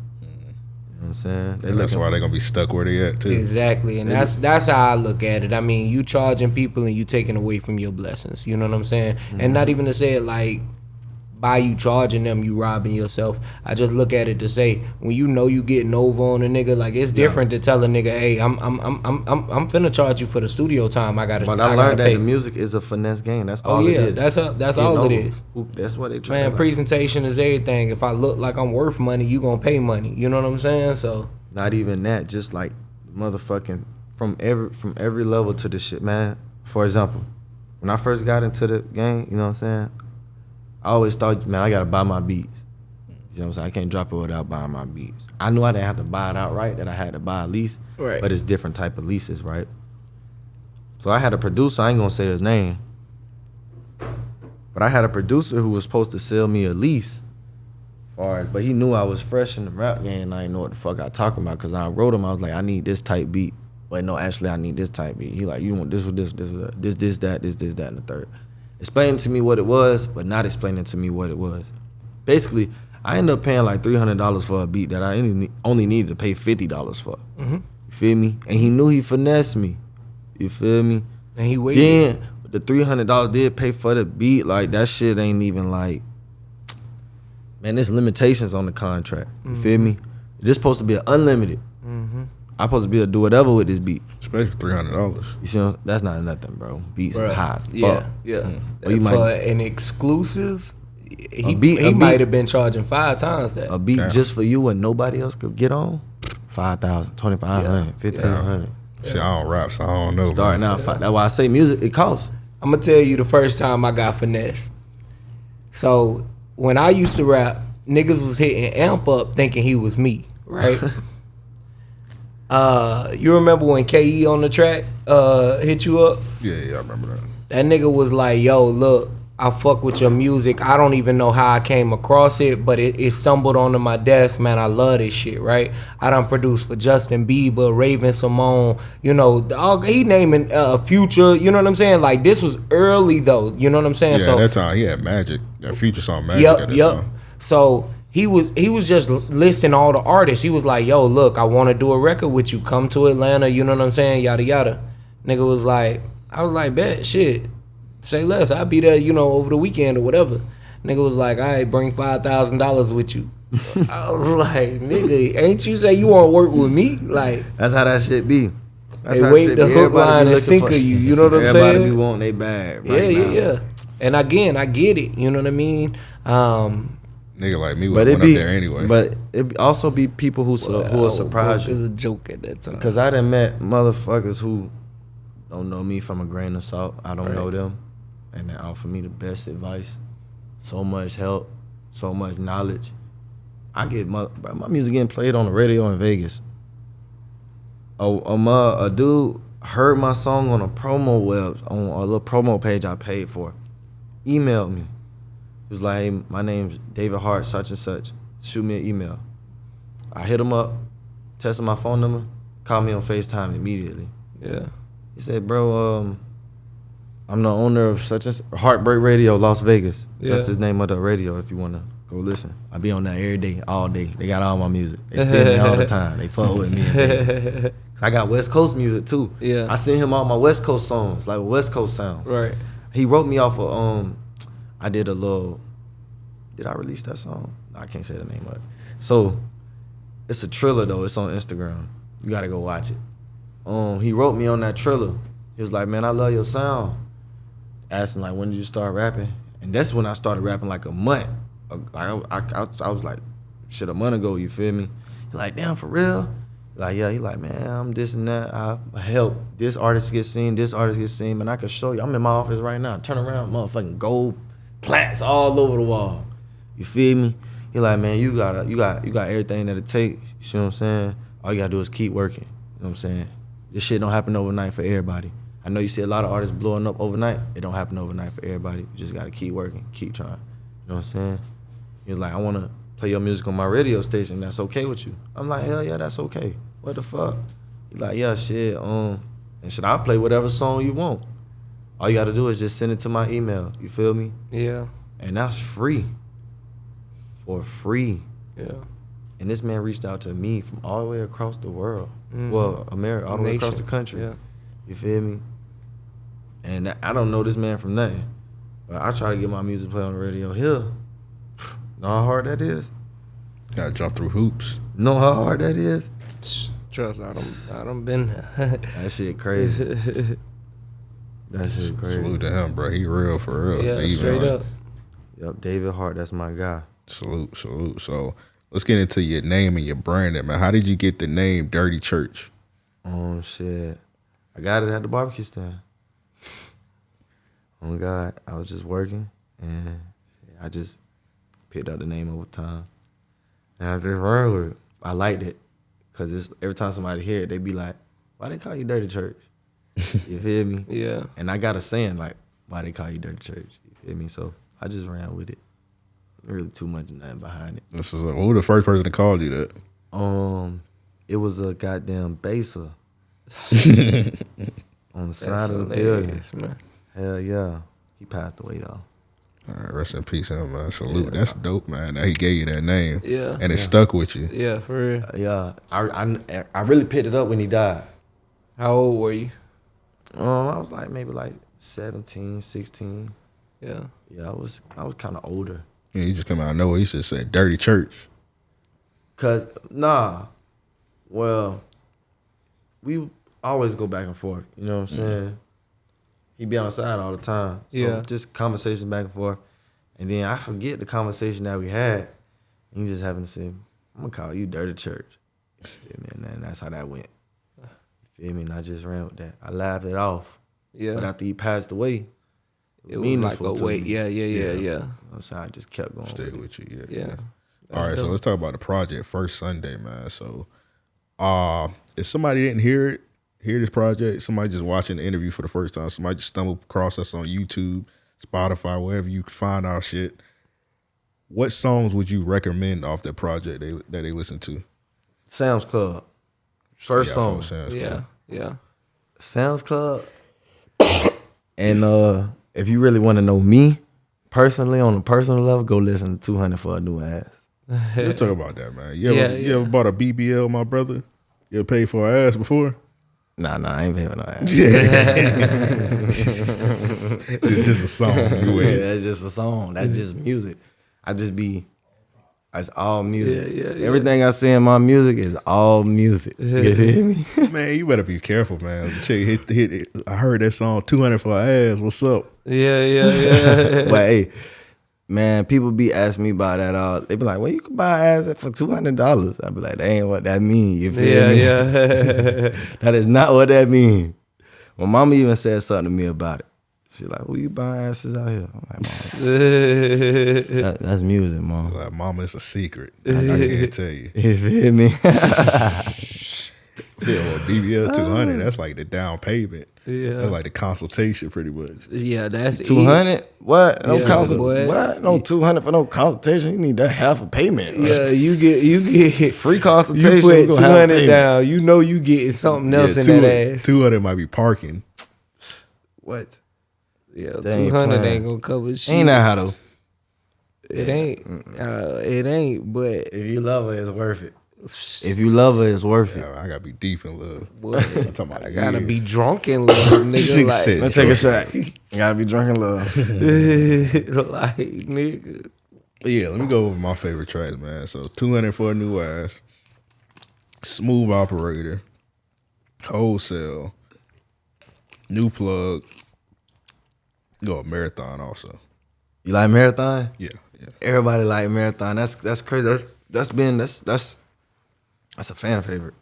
You know what I'm saying? They And that's why they're gonna be stuck where they at too. Exactly, and that's that's how I look at it. I mean, you charging people and you taking away from your blessings. You know what I'm saying? And not mm-hmm. even to say it like by you charging them, you robbing yourself. I just look at it to say when you know you getting over on a nigga, like it's different to tell a nigga, hey, I'm I'm I'm I'm I'm, I'm finna charge you for the studio time. I gotta. But I I learned that the music is a finesse game. That's Oh, all yeah, it is. that's a- that's Getting all it over. is. Who- That's what they try. Man, like. presentation is everything. If I look like I'm worth money, you gonna pay money. You know what I'm saying? So Not even that. Just like motherfucking from every from every level to the shit, man. For example, when I first got into the game, you know what I'm saying? I always thought, man, I gotta buy my beats. You know what I'm saying? I can't drop it without buying my beats. I knew I didn't have to buy it outright, that I had to buy a lease. Right. But it's different type of leases, right? So I had a producer, I ain't gonna say his name. But I had a producer who was supposed to sell me a lease. As, but he knew I was fresh in the rap game and I didn't know what the fuck I talking about. Cause I wrote him, I was like, I need this type beat. But no, actually I need this type beat. He like, you want this with this, this, this, this, that, this, this, that, and the third. Explaining to me what it was, but not explaining to me what it was. Basically, I ended up paying like three hundred dollars for a beat that I only needed to pay fifty dollars for. Mm-hmm. You feel me? And he knew he finessed me. You feel me? And he waited. Then the three hundred dollars did pay for the beat. Like that shit ain't even like. Man, there's limitations on the contract. You Mm-hmm. feel me? This supposed to be an unlimited. I'm supposed to be able to do whatever with this beat. Especially for three hundred dollars. You see, that's not nothing, bro. Beats Bruh. high as fuck. Yeah, yeah. Or you For might- an exclusive, he, beat- he might have been charging five times that. A beat Damn. just for you and nobody else could get on. 5,000, 2,500, Yeah. 1,500. See, I don't rap, so I don't know. Starting man. out, fi- that's why I say music, it costs. I'm gonna tell you the first time I got finessed. So when I used to rap, niggas was hitting amp up thinking he was me, right? uh, you remember when Ke on the track uh hit you up? Yeah, yeah, I remember that. That nigga was like, "Yo, look, I fuck with your music. I don't even know how I came across it, but it, it stumbled onto my desk, man. I love this shit, right? I done produced for Justin Bieber, Raven-Symoné, you know, all, he naming uh, Future, you know what I'm saying? Like this was early though, you know what I'm saying? Yeah, so that time he had Magic. That future song Magic. Yep, at that yep. time. So he was he was just listing all the artists. He was like, "Yo, look, I want to do a record with you. Come to Atlanta." You know what I'm saying? Yada yada. Nigga was like, I was like, "Bet shit, say less. I'll be there. You know, over the weekend or whatever." Nigga was like, "I right, bring five thousand dollars with you." I was like, "Nigga, ain't you say you want to work with me?" Like, That's how that shit be. That's They wait the hook, line, and sinker you, you know what I'm Everybody saying? Everybody be wanting they bag. yeah, Right yeah, now. yeah. And again, I get it. You know what I mean? Um, Nigga like me would have went be, up there anyway. but it also be people who su- who will surprise It was you. a joke at that time. Cause I done met motherfuckers who don't know me from a grain of salt. I don't know them, and they offer me the best advice, so much help, so much knowledge. I get my bro, my music getting played on the radio in Vegas. A a, a dude heard my song on a promo web on a little promo page I paid for. Emailed me. He was like, hey, my name's David Hart, such and such. Shoot me an email. I hit him up, tested my phone number, called me on FaceTime immediately. Yeah. He said, bro, um, I'm the owner of such as Heartbreak Radio, Las Vegas. That's his name of the radio if you wanna go listen. I be on that every day, all day. They got all my music. They spin me all the time. They fuck with me. I got West Coast music too. Yeah. I sent him all my West Coast songs, like West Coast sounds. Right. He wrote me off of um I did a little did I release that song? I can't say the name of it. So it's a trailer though, it's on Instagram. You gotta go watch it. Um he wrote me on that trailer. He was like, Man, I love your sound. Asking like when did you start rapping? And that's when I started rapping like a month. I, I, I, I was like, shit, a month ago, you feel me? He like, damn, for real? Like, yeah, he like, man, I'm this and that. I help this artist get seen, this artist get seen, man. I can show you. I'm in my office right now. Turn around, motherfucking gold plaques all over the wall. You feel me? He like, man, you got you got you got everything that it takes. You see what I'm saying? All you gotta do is keep working. You know what I'm saying? This shit don't happen overnight for everybody. I know you see a lot of artists blowing up overnight. It don't happen overnight for everybody. You just gotta keep working, keep trying. You know what I'm saying? He was like, I wanna play your music on my radio station. That's okay with you? I'm like, hell yeah, that's okay. What the fuck? He like, yeah, shit. Um, and should I play whatever song you want? All you gotta do is just send it to my email. You feel me? Yeah. And that's free. For free. Yeah. And this man reached out to me from all the way across the world. Mhm. Well, America, all the way across the country. Yeah. You feel me? And I don't know this man from nothing. But I try to get my music played on the radio here. Know how hard that is? Gotta jump through hoops. Know how hard that is? Trust, I don't, I don't been there. That shit crazy. that shit crazy. Salute to him, bro. He real for real. yeah, He even, straight like, up. Yep, David Hart, that's my guy. Salute, salute. So let's get into your name and your branding, man. How did you get the name Dirty Church? Oh shit. I got it at the barbecue stand. Oh my God, I was just working and I just picked up the name over time. And I just ran with it. I liked it. Cause it's every time somebody hear it, they be like, Why they call you Dirty Church? You feel me? Yeah. And I got a saying like, why they call you Dirty Church? You feel me? So I just ran with it. Really too much nothing behind it. This was like, who the first person to call you that? Um, it was a goddamn baser on the side of the building. Man. Hell yeah, he passed away though. All right, rest in peace, him, man. Salute. That's dope, man. That he gave you that name. Yeah. And it stuck with you. Yeah, for real. Yeah, I, I I really picked it up when he died. How old were you? Um, I was like maybe like 17, 16. Yeah. Yeah, I was I was kind of older. Yeah, he just come out of nowhere. He just said dirty church. Cause nah, well, we always go back and forth. You know what I'm saying? He'd be on the side all the time. So Yeah. just conversations back and forth, and then I forget the conversation that we had. And he just happened to say, "I'm gonna call you Dirty Church." You feel me? And that's how that went. You feel me? And I just ran with that. I laughed it off. Yeah. But after he passed away, it was like a to wait. me. Yeah, yeah, yeah, You yeah. know, so I just kept going. Stay with with you. Yeah. Yeah. All That's right, so let's talk about the project first Sunday, man. So, uh, if somebody didn't hear it, hear this project, somebody just watching the interview for the first time, somebody just stumbled across us on YouTube, Spotify, wherever you find our shit. What songs would you recommend off that project they, that they listen to? Sam's Club. First Yeah, song. folks, sounds Yeah, cool. yeah. Sam's Club. and uh if you really want to know me personally on a personal level, go listen to 200 for a new ass. Let's talk about that, man. You ever, Yeah, you ever bought a BBL, my brother? You ever paid for an ass before? Nah, nah, I ain't paying no ass. It's just a song. Yeah, with. that's just a song. That's just music. I just be it's all music. Yeah, yeah, yeah. Everything I see in my music is all music. You hear me? Man, you better be careful, man. Check, hit, hit, it. I heard that song 200 for an ass. What's up? Yeah, yeah, yeah. but hey, man, people be asking me about that all. They be like, "Well, you can buy ass for two hundred dollars." I be like, "That ain't what that mean." You feel yeah, me? yeah. that is not what that mean. My mama even said something to me about it. She like, "Who you buying asses out here?" I'm like, that, "That's music, mom." Like, mama, it's a secret. I can't tell you. You feel me? Yeah, well, BBL 200, uh. that's like the down payment. Yeah. That's like the consultation, pretty much. yeah, that's Two hundred? What? No Yeah, consult- boy. What? No two hundred for no consultation. You need that half a payment. Yeah, you get you get free consultation. You consultation. put we two gonna have a hundred payment. down. You know you getting something else Yeah, in two- that ass. 200 might be parking. What? Yeah, two hundred ain't hundred playing. ain't gonna cover shit. Ain't that how though? It ain't. Uh, it ain't. But If you love her, it's worth it. If you love her, it's worth it. I gotta be deep in love. boy, I'm talking about I gotta years. be drunk in love, nigga. Nigga like, Let's take a shot. You gotta be drunk in love. like nigga. Yeah, let me go over my favorite tracks, man. So 200 for new ass, smooth operator, wholesale, new plug, go marathon also. You like marathon? Yeah, yeah. Everybody like marathon. That's that's crazy. That's, that's been that's that's that's a fan favorite.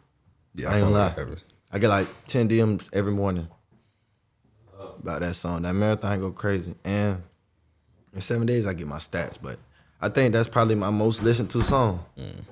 Yeah, I ain't fuck gonna lie. Heavy. I get like ten DMs every morning about that song. That marathon go crazy. And in seven days I get my stats, but I think that's probably my most listened to song. Mm.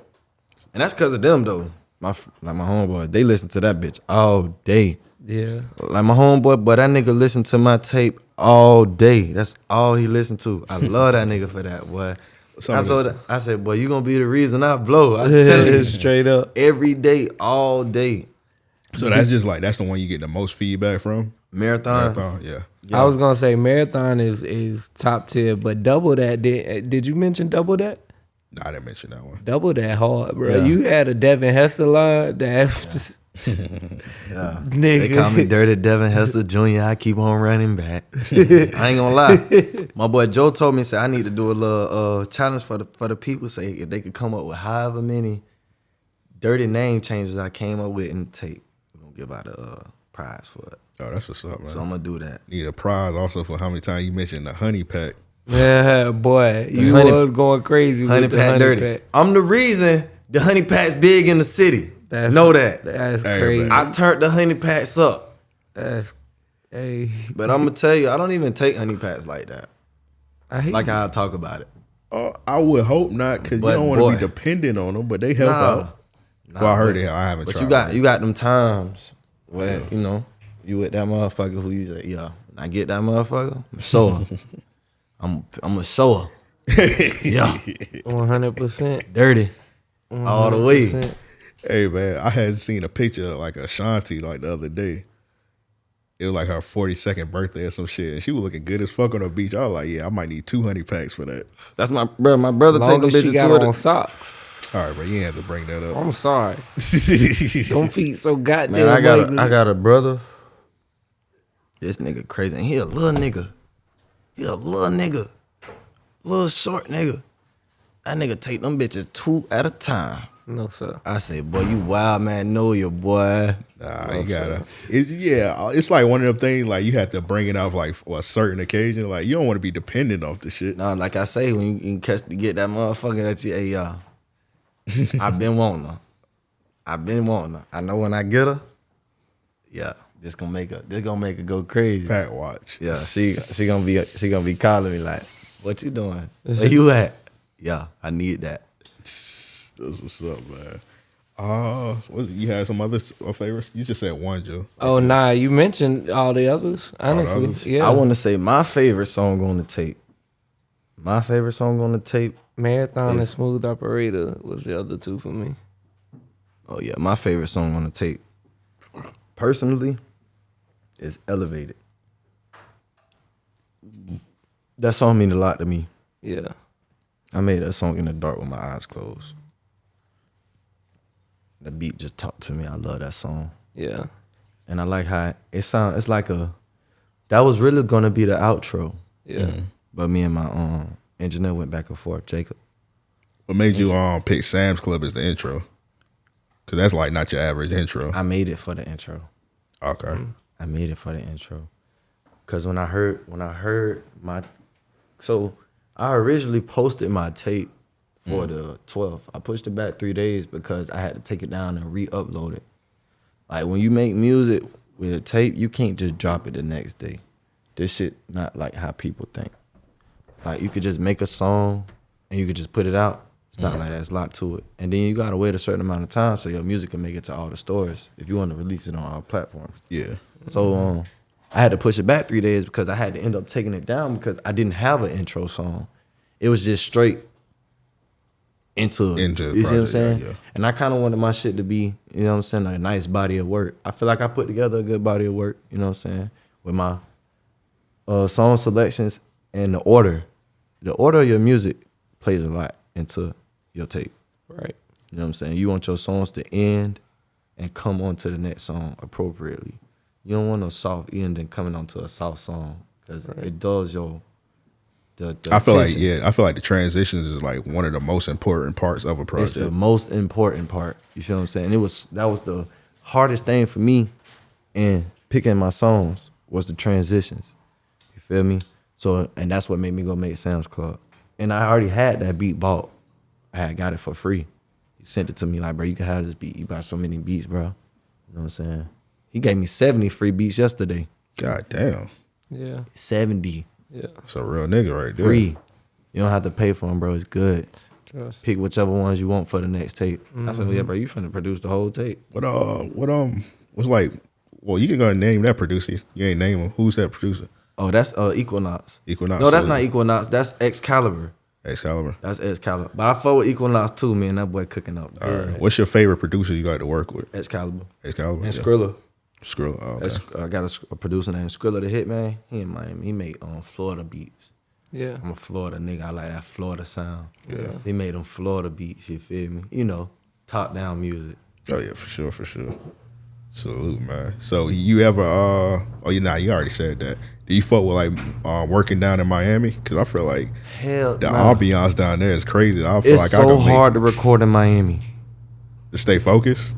And that's because of them though. My like my homeboy, they listen to that bitch all day. Yeah. Like my homeboy, but that nigga listen to my tape all day. That's all he listened to. I love that nigga for that, boy. Some I of told I said, boy, you gonna be the reason I blow. I tell you Straight up. every day, all day. So that's just like that's the one you get the most feedback from. Marathon. Marathon, yeah. I was gonna say marathon is is top tier, but double that did did you mention double that? Nah, I didn't mention that one. Double that hard, bro. Yeah. You had a Devin Hester line that just Yeah. nigga. They call me Dirty Devin Hester Jr. I keep on running back. I ain't gonna lie. My boy Joe told me, say I need to do a little uh, challenge for the for the people. Say if they could come up with however many dirty name changes I came up with in the tape, we're gonna give out a uh, prize for it. Oh, that's what's up, man. So I'm gonna do that. Need a prize also for how many times you mentioned the honey pack. Yeah, boy, you honey- was going crazy Honey with the Pat honey Dirty. pack. I'm the reason the Honey pack's big in the city. That's know that. That's Hey, crazy. man. I turned the Honey Packs up. That's hey, But I'm gonna tell you, I don't even take Honey Packs like that. I hate Like how I talk about it. Oh, I would hope not, because you don't want to be dependent on them, but they help Nah. out. well, I heard it. I haven't But tried. you got it. you got them times where you know you with that motherfucker who you say, yeah, when I get that motherfucker, I'm show her. I'm I'm a show her. yeah, one hundred percent. dirty all the way. Hey man, I had seen a picture of like Ashanti like the other day. it was like her 42nd birthday or some shit. And she was looking good as fuck on the beach. I was like, yeah, I might need two honey packs for that. That's my bro. My brother take Long them as she bitches got to on it. socks. All right, bro, you ain't have to bring that up. I'm sorry. Them feet so goddamn. Man, I got ugly. a, I got a brother. This nigga crazy. And he a little nigga. He a little nigga. Little short nigga. That nigga take them bitches two at a time. No sir. I say, boy, you wild man, know your boy. Nah, you gotta. It, yeah, it's like one of them things. Like you have to bring it off like for a certain occasion. Like you don't want to be dependent off the shit. No, like I say, when you can catch to get that motherfucker that you, hey y'all. I've been wanting her. I've been wanting her. I know when I get her, yeah, this gonna make her. This gonna make her go crazy. Pat watch. Yeah, she she gonna be she gonna be calling me like, "What you doing? Where you at?" Yeah, I need that. That's what's up, man. Uh, what, you had some other uh, favorites? You just said one, Joe. Oh nah, you mentioned all the others. Honestly, others? yeah. I want to say my favorite song on the tape. My favorite song on the tape. Marathon and Smooth Operator was the other two for me. Oh yeah, my favorite song on the tape. Personally, is "Elevated." That song mean a lot to me. Yeah. I made that song in the dark with my eyes closed. The beat just talked to me. I love that song. Yeah. and I like how it sound. It's like a that was really gonna be the outro, Yeah. but me and my um engineer went back and forth. Jacob, What made you um pick Sam's Club as the intro? Cause that's like not your average intro. I made it for the intro. Okay. I made it for the intro, cause when I heard when I heard my, so I originally posted my tape for the 12th. I pushed it back three days because I had to take it down and re-upload it. Like when you make music with a tape, you can't just drop it the next day. This shit not like how people think. Like you could just make a song and you could just put it out. It's not like that. It's a lot to it. And then you gotta wait a certain amount of time so your music can make it to all the stores if you want to release it on all platforms. Yeah. So um, I had to push it back three days because I had to end up taking it down because I didn't have an intro song. It was just straight into. Into the you see what I'm saying? yeah, yeah. And I kind of wanted my shit to be, you know what I'm saying, like a nice body of work. I feel like I put together a good body of work, you know what I'm saying, with my uh, song selections and the order. The order of your music plays a lot into your tape. Right. You know what I'm saying? You want your songs to end and come on to the next song appropriately. You don't want no soft ending coming onto a soft song because it does your. The, the I feel like yeah, I feel like the transitions is like one of the most important parts of a project. It's project. the most important part. You feel what I'm saying? It was that was the hardest thing for me in picking my songs was the transitions. You feel me? So and that's what made me go make Sam's Club. And I already had that beat bought. I had got it for free. He sent it to me like, bro, you can have this beat. You got so many beats, bro. You know what I'm saying? He gave me 70 free beats yesterday. God damn, Yeah. 70 Yeah. that's a real nigga right there. free. You don't have to pay for them, bro. It's good. Trust. Pick whichever ones you want for the next tape. I said, yeah, bro, you finna produce the whole tape. What uh, what um, what's like? Well, you can go and name that producer. You ain't name him. Who's that producer? Oh, that's uh Equinox. Equinox. No, that's So- not Equinox. That's Excalibur. Excalibur. That's Excalibur. But I fuck with Equinox too, man. That boy cooking up. All right. What's your favorite producer you like to work with? Excalibur. Excalibur. And yeah. Skrilla. Skrilla. Oh, okay. I got a, a producer named Skrilla the Hitman. He in Miami. He made um, Florida beats. Yeah. I'm a Florida nigga. I like that Florida sound. Yeah. He made them Florida beats. You feel me? You know, top down music. Oh yeah, for sure, for sure. Salute, man. So you ever? uh Oh, you nah, you already said that. Do you fuck with like uh, working down in Miami? Because I feel like Hell, the nah. ambiance down there is crazy. I feel It's like I so can make hard to record in Miami. to stay focused.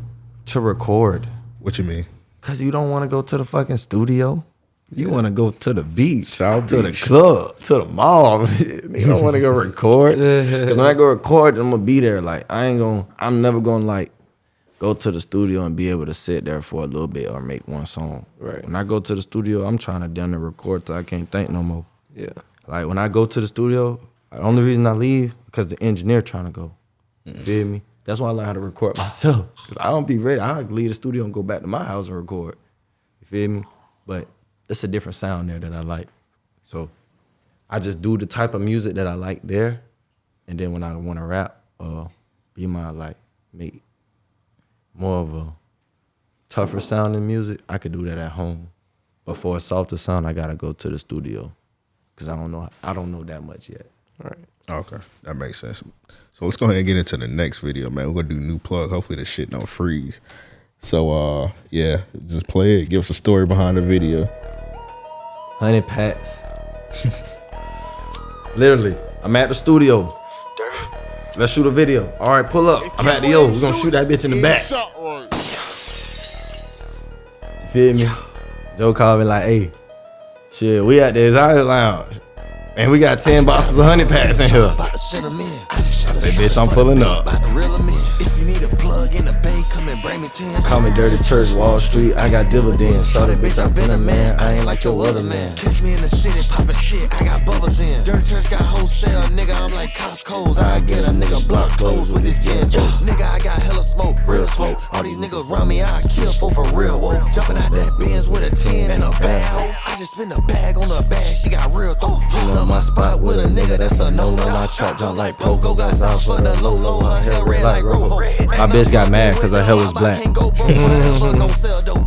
To record. What you mean? Cause you don't want to go to the fucking studio. You want to go to the beach, South to Beach. the club, to the mall. you don't want to go record. Cause when I go record, I'm gonna be there. Like I ain't gonna. I'm never gonna like go to the studio and be able to sit there for a little bit or make one song. Right. When I go to the studio, I'm trying to down and record till I can't think no more. Yeah. Like when I go to the studio, the only reason I leave because the engineer trying to go. You feel me? That's why I learn how to record myself. Cause I don't be ready. I leave the studio and go back to my house and record. You feel me? But it's a different sound there that I like. So I just do the type of music that I like there, and then when I want to rap, uh, be my like make more of a tougher sounding music. I could do that at home. But for a softer sound, I gotta go to the studio because I don't know. I don't know that much yet. All right. Okay, that makes sense. So let's go ahead and get into the next video, man. We're gonna do new plug. Hopefully the shit don't freeze. So uh yeah, just play it. Give us a story behind the video. Honey Packs. Literally, I'm at the studio. Let's shoot a video. All right, pull up. I'm at the yo. We're gonna shoot that bitch in the back. You feel me? Joe called me like, hey, shit, we at the Exotic Lounge. And we got 10 boxes of honey packs in here. About to send 'em in. I just send 'em Say, bitch, I'm pulling up. About to reel 'em in. If you need a plug in the bay, come and bring me 10. Call me Dirty Church, Wall Street. I got dividends. Saw that bitch, I've been a man. I ain't like your other man. Catch me in the city poppin' shit, I got bubbles in. Dirty Church got wholesale, nigga, I'm like Costco's. I get a nigga block clothes with this gin. Nigga, I got hella smoke, real smoke. All these niggas round me, I kill for for real. Whoa. Jumping out that Benz with a 10 and a bag. ho. I just spin a bag on the bag, she got real throat. Pulled up my spot with a nigga, that's a no no. My trap jump like Pogo, got sauce for the low low. Her hair red like Rojo. My bitch got mad 'cause her hair was black. Can't go broke, but gon' sell dope.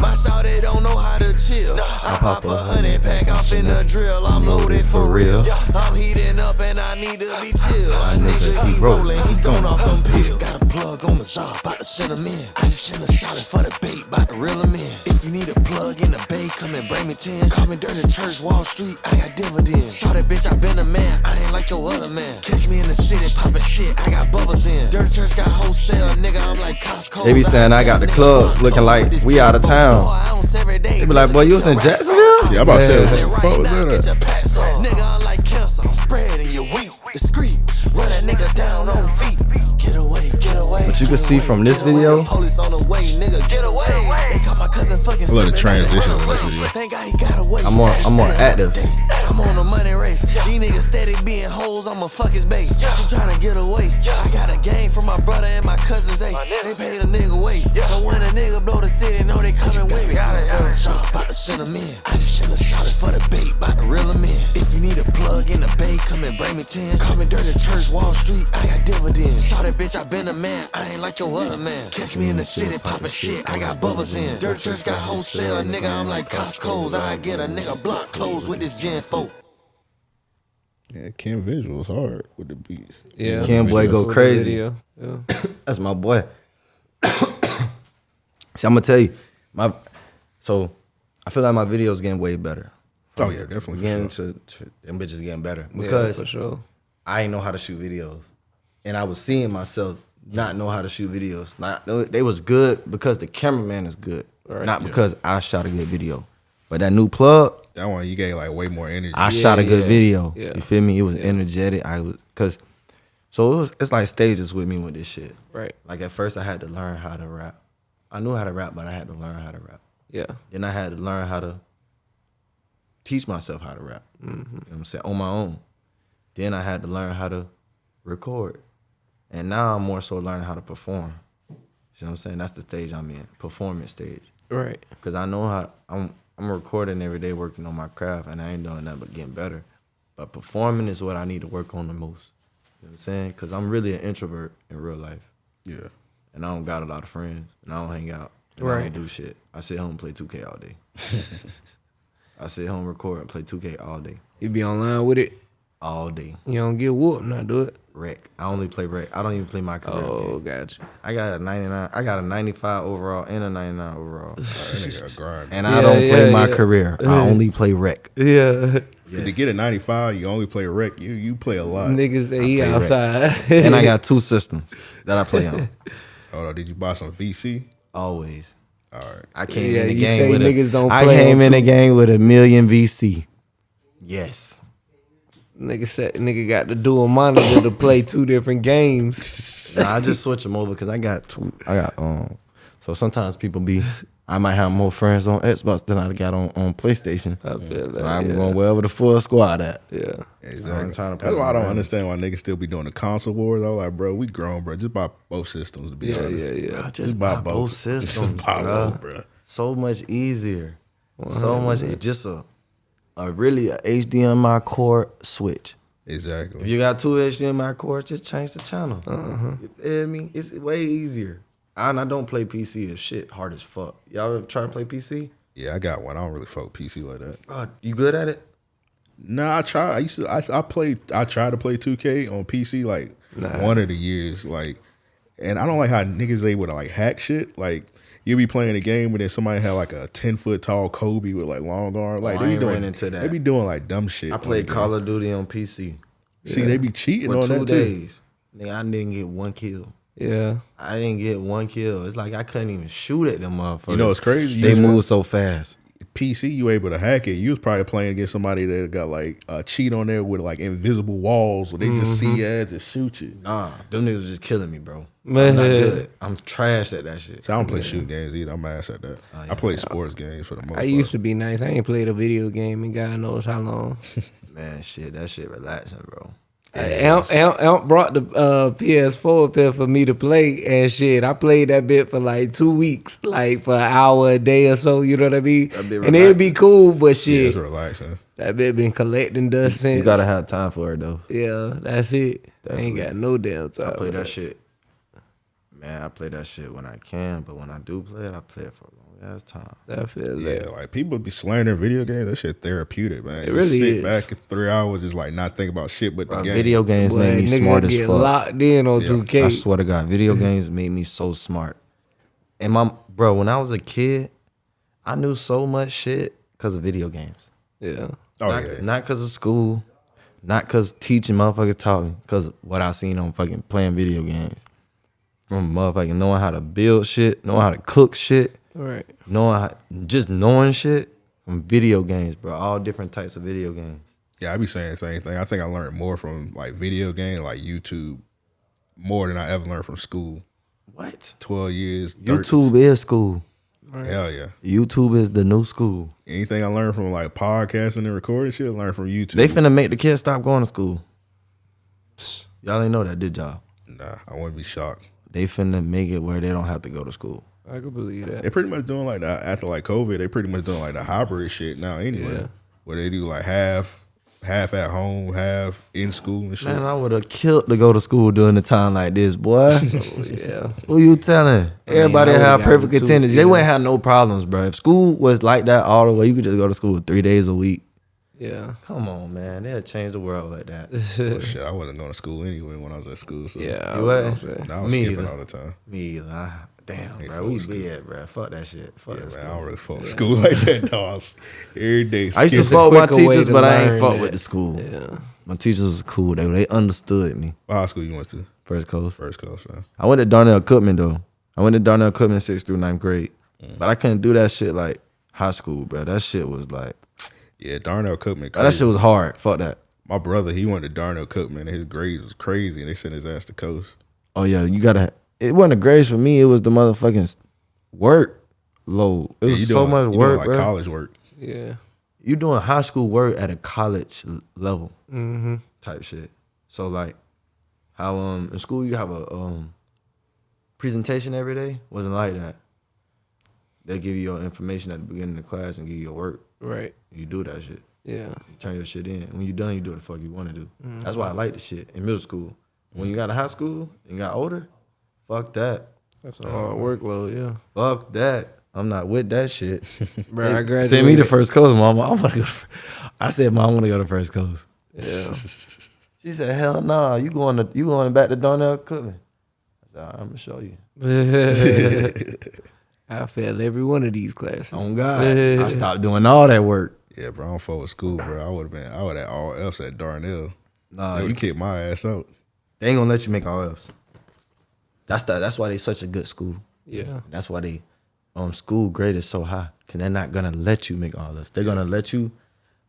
My shawty don't know how to chill. I pop a honey pack, I'm finna drill. I'm loaded for real. I'm heating up and I need to be chill. A nigga keep rolling, he gone off them pills. Got a plug on the saw, about to send him in. I just send a shot for the bait, about to reel him in. If you need a plug in the bay, come and bring me 10. Call me Dirty Church, Wall Street, I got dividends. Shout that bitch, I been a man, I ain't like your other man. Catch me in the city, poppin' shit, I got bubbles in. Dirty Church got wholesale, nigga, I'm like Costco. They be saying I got the clubs looking like we out of town. Oh, they be like, boy, you was in Jacksonville? Yeah, I'm about to say, Yeah. what the fuck was that? Nigga, I'm like cancer, I'm spreading your weak, discreet. Run that nigga down on feet. Get away, get away. But you can see from this get away. video- Police on the way, nigga, get away. They caught my cousin fucking I love the transition in this video. Thank God he got away. I'm more- I'm more active. I'm on a money race. These niggas steady being hoes, I'ma fuck his bait. She tryna get away. I got a game from my brother and my cousins, they, they paid a nigga weight. So when a nigga blow the city, know they coming with me. Shot about to send him in. I just send a shot for the bait, about to reel him in. If you need a plug in the bay, come and bring me 10. Call me Dirty Church, Wall Street, I got dividends. Shot it, bitch, I been a man, I ain't like your other man. Catch me in the city, poppin' shit, I got bubbles in. Dirty Church got wholesale, nigga, I'm like Costco's. I get a nigga block clothes with this Gen 4. Yeah, Ken visuals hard with the beats. Yeah. Ken boy go crazy. Yeah. That's my boy. See, I'm gonna tell you, my so I feel like my videos getting way better. Oh yeah, definitely. Getting sure. to, to them bitches getting better Yeah, because for sure. I ain't know how to shoot videos, and I was seeing myself not know how to shoot videos. Not they was good because the cameraman is good, Right. not because I shot a good video. But that new plug, That one you gave like way more energy. I Yeah, shot a good yeah, video. yeah. You feel me? It was energetic. I was cause so it was it's like stages with me with this shit. Right. Like at first I had to learn how to rap. I knew how to rap, but I had to learn how to rap. Yeah. Then I had to learn how to teach myself how to rap. Mm-hmm. You know what I'm saying? On my own. Then I had to learn how to record. And now I'm more so learning how to perform. You see what I'm saying? That's the stage I'm in, performance stage. Right. Cause I know how I'm I'm recording every day working on my craft and I ain't doing that but getting better. But performing is what I need to work on the most. You know what I'm saying? Cause I'm really an introvert in real life. Yeah. And I don't got a lot of friends. And I don't hang out. And I Right. don't do shit. I sit home and play 2K all day. I sit home, record, and play 2K all day. You be online with it. All day. You don't get whooped, not do it. Rec. I only play rec. I don't even play my career. Oh, game. gotcha. I got a 99. I got a 95 overall and a 99 overall. That nigga a grind. And I Yeah, don't play yeah, my yeah. career. I only play rec. Yeah. If To get a 95, you only play rec. You you play a lot. Niggas say he outside. and I got two systems that I play on. Hold on, did you buy some VC? Always. All right. I came Yeah, in the game with niggas a, don't I came in the game with a million VC. Yes. Nigga said nigga got the dual monitor to play two different games. Nah, I just switch them over because I got two. I got um. So sometimes people be. I might have more friends on Xbox than I got on, on PlayStation. I feel that. So I'm yeah. going wherever the full squad at. Yeah. Exactly. trying to play That's why I don't my understand why niggas still be doing the console wars. I was like, bro, we grown, bro. Just buy both systems. To be Yeah, honest. yeah, yeah. Just, buy, both systems, Just buy bro. both, bro. So much easier. So much. It just a, a really a HDMI cord switch. Exactly. If you got two HDMI cords, just change the channel. Uh-huh. You feel me? It's way easier. And I don't play PC. It's shit hard as fuck. Y'all ever try to play PC? Yeah, I got one. I don't really fuck PC like that. Oh, you good at it? Nah, I tried. I used to. I, I played. I tried to play 2K on PC like Nah. one of the years. Like, and I don't like how niggas able to like hack shit. Like, you be playing a game and then somebody had like a ten foot tall Kobe with like long arm. Like Oh, I they be doing ran into that. They be doing like dumb shit. I played on Call of Duty on PC See, they be cheating for on two that too. days. Nigga, I didn't get one kill. Yeah. I didn't get one kill. It's like I couldn't even shoot at them motherfuckers. You know it's crazy? You They move so fast. PC, you able to hack it. You was probably playing against somebody that got like a cheat on there with like invisible walls where they just see you ass and shoot you. Nah, them niggas was just killing me, bro. Man. I'm not good. I'm trash at that shit. So I don't play shoot games either. I'm ass at that. Oh, I play sports games for the most I part. used to be nice. I ain't played a video game in God knows how long. Man, shit, that shit relaxing, bro. Amp, Amp, Amp brought the uh, PS4 up here for me to play and shit. I played that bit for like two weeks, like for an hour a day or so. You know what I mean? That And it'd be cool, but Yeah, shit, it's relaxing. that bit been collecting dust since. You gotta have time for it though. yeah, that's it. I ain't got no damn time. I play for that shit. Man, I play that shit when I can, but when I do play it, I play it for a long ass time. I feel Yeah, that. like people be slandering video games. That shit therapeutic, man. It You really sit is. back in three hours, just like not think about shit but the game. video games Boy, made me nigga smart as fuck. locked in on Yeah. 2K. I swear to God, video games made me so smart. And my bro, when I was a kid, I knew so much shit because of video games. yeah. Oh not, yeah, not cause of school, not cause teaching motherfuckers taught me, cause what I seen on fucking playing video games. From motherfucking knowing how to build shit, knowing how to cook shit, All right. knowing how, just knowing shit from video games, bro. All different types of video games. yeah. I be saying the same thing. I think I learned more from like video game, like YouTube, more than I ever learned from school. What? Twelve years, 30 YouTube is school. Hell yeah. YouTube is the new school. Anything I learned from like podcasting and recording shit, I learned from YouTube. They finna make the kids stop going to school. Y'all ain't know that, did y'all? nah, I wouldn't be shocked. They finna make it where they don't have to go to school. I could believe that. They're pretty much doing like that after like COVID. They pretty much doing like the hybrid shit now anyway, Yeah. where they do like half, half at home, half in school and shit. Man, I would have killed to go to school during a time like this, boy. Oh, yeah. Who you telling? Everybody I would've have perfect it too, attendance. They wouldn't have no problems, bro. If school was like that all the way, you could just go to school three days a week. Yeah. Come on, man. They'll change the world like that. Well, shit, I wasn't going to school anyway when I was at school. So Yeah. I was what? gonna now I was Me skipping either. all the time. Me either. I- Damn, Hey, bro. We fuck bad, bro. Fuck that shit. Fuck Yeah, that man, school. I don't really fuck with school like that. No, I every day. I used to fuck with my teachers, but I ain't fuck with the school. Yeah. My teachers was cool. They they understood me. What high school you went to? First coast. First coast, man. I went to Darnell Cookman though. I went to Darnell Cookman sixth through ninth grade, Mm. but I couldn't do that shit like high school, bro. That shit was like Yeah, Darnell Cookman. that shit was hard. Fuck that. My brother, he went to Darnell Cookman, and his grades was crazy, and they sent his ass to coast. Oh yeah, you gotta. It wasn't the grades for me. It was the motherfucking work load. It Yeah, was you so doing- much you doing, work, like bro. college work. Yeah. You doing high school work at a college level Mm-hmm. type shit. So like, how um in school you have a um presentation every day wasn't like that. They give you your information at the beginning of the class and give you your work. Right. You do that shit. Yeah. You turn your shit in. When you're done, you do what the fuck you want to do. Mm-hmm. That's why I like the shit in middle school. When you got to high school and got older, fuck that. That's a uh, hard workload. Yeah. Fuck that. I'm not with that shit. Bro, I graduated. Send me to first coast, mama. I want to go. To, I said, mom, I want to go to first coast. Yeah. She said, hell nah. You going to you going back to Darnell Cookman? I said, I'm gonna show you. I failed every one of these classes. On God, I stopped doing all that work. Yeah, bro, I don't fuck with school, bro. I would have been, I would have all else at Darnell. Nah, you would kick my ass out. They ain't gonna let you make all else. That's the, that's why they such a good school. Yeah. That's why they um school grade is so high. Cause they're not gonna let you make all this. They're gonna let you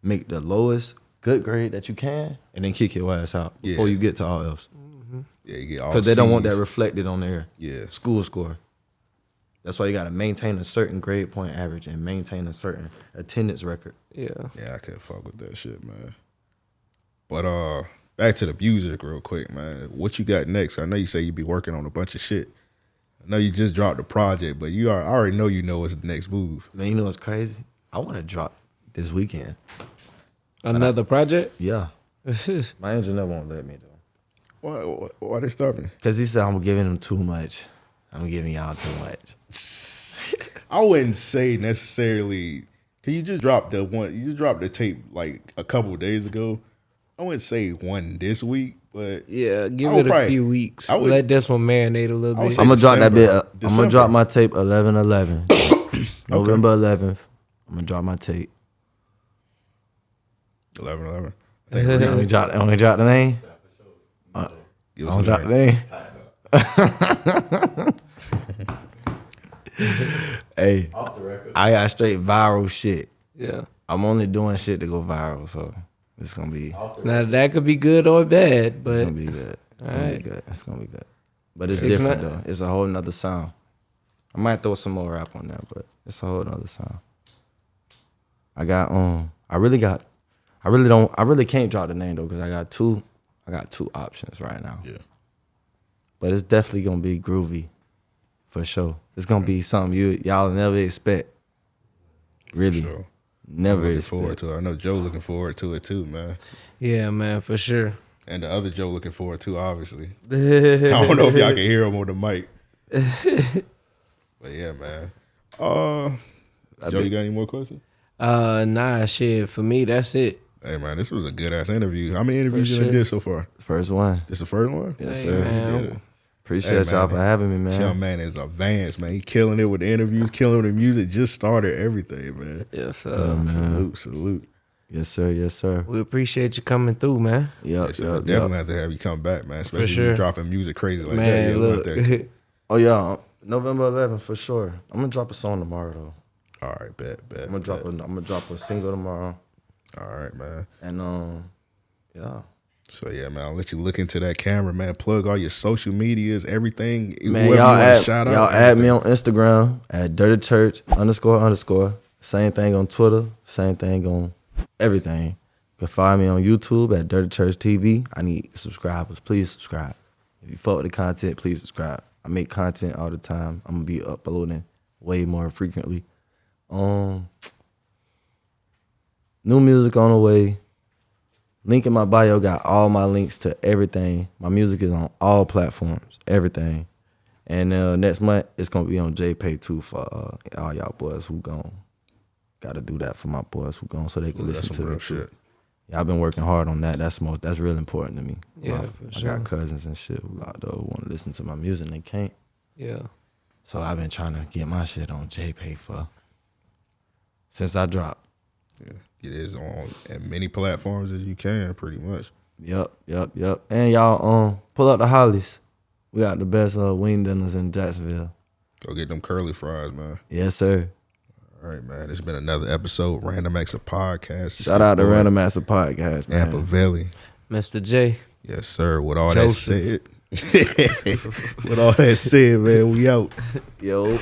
make the lowest good grade that you can and then kick your ass out before you get to all else. Yeah, you get all Because they don't want that reflected on their Yeah. school score. That's why you gotta maintain a certain grade point average and maintain a certain attendance record. Yeah. Yeah, I can't fuck with that shit, man. But uh, back to the music real quick, man. What you got next? I know you say you be working on a bunch of shit. I know you just dropped the project, but you are I already know you know what's the next move. Man, you know what's crazy? I wanna drop this weekend. Another project? Yeah. That's My engineer won't let me though. Why, why, why they stopping? Cause he said I'm giving him too much. I'm giving y'all too much. I wouldn't say necessarily. Can you just drop the one? You just dropped the tape like a couple of days ago. I wouldn't say one this week, but Yeah, give I would it a probably- few weeks. I would- Let this one marinate a little bit. I'm gonna drop that bit. Uh, I'm gonna drop my tape 11 11. November 11th. I'm gonna drop my tape. 11, 11. I only drop, I only drop the name. Give I us only a drop the name. name. hey, I got straight viral shit. yeah. I'm only doing shit to go viral, so it's gonna be Now that could be good or bad, but it's gonna be good. It's gonna Alright. be good. It's gonna be good. But it's If different not- though. It's a whole nother sound. I might throw some more rap on that, but it's a whole nother sound. I got um I really got I really don't I really can't drop the name though, because I got two I got two options right now. Yeah. But it's definitely gonna be groovy. For sure. It's gonna be something you y'all never expect. Really. Sure. Never Looking expect. forward to it. I know Joe looking forward to it too, man. yeah, man, for sure. And the other Joe looking forward to, obviously. I don't know if y'all can hear him on the mic. but yeah, man. Uh, Joe, you got any more questions? Uh, nah, shit. For me, that's it. Hey, man, this was a good ass interview. How many interviews you done did so far? First one. This the first one? Yes, Hey, sir. man. Yeah. Appreciate Hey, y'all man. for having me, This man. young man is advanced, man. He killing it with the interviews, killing with the music. Just started everything, man. Yes, Yeah, uh, man. Salute, salute. Yes, sir. Yes, sir. we appreciate you coming through, man. Yep, Yes, sir. yep, definitely yep. have to have you come back, man. Especially sure. you dropping music crazy like that. Yeah, look. that. Oh yeah, November 11th for sure. I'm gonna drop a song tomorrow though. All right, bet, bet. I'm gonna drop a bet. I'm gonna drop a single tomorrow, All right, man. and um, yeah, So yeah, man, I'll let you look into that camera, man. Plug all your social medias, everything. man, y'all add shout out, y'all add me on Instagram at Dirty Church underscore underscore. Same thing on Twitter. Same thing on everything. You can find me on YouTube at Dirty Church TV. I need subscribers. Please subscribe. If you fuck with the content, please subscribe. I make content all the time. I'm gonna be uploading way more frequently. Um, new music on the way. Link in my bio got all my links to everything. My music is on all platforms, everything. And uh, next month it's gonna be on JPay too for uh, all y'all boys who gone. Got to do that for my boys who gone so they can Ooh, listen to too. shit. Yeah, I've been working hard on that. That's most. That's real important to me. Yeah, My- I sure. got cousins and shit who there who want to listen to my music and they can't. Yeah. So I've been trying to get my shit on JPay for since I dropped. Yeah, it is on as many platforms as you can, pretty much. Yep, yep, yep. And y'all um pull up the Hollies. We got the best uh, wing dinners in Jacksonville. Go get them curly fries, man. Yes, sir. All right, man. It's been another episode, Random Acts of Podcast. It's Shout out to Random Random of Podcast, man. Nampa Valley. Mr. J. Yes, sir. With all Joseph. that said, with all that said, man, we out. Yo.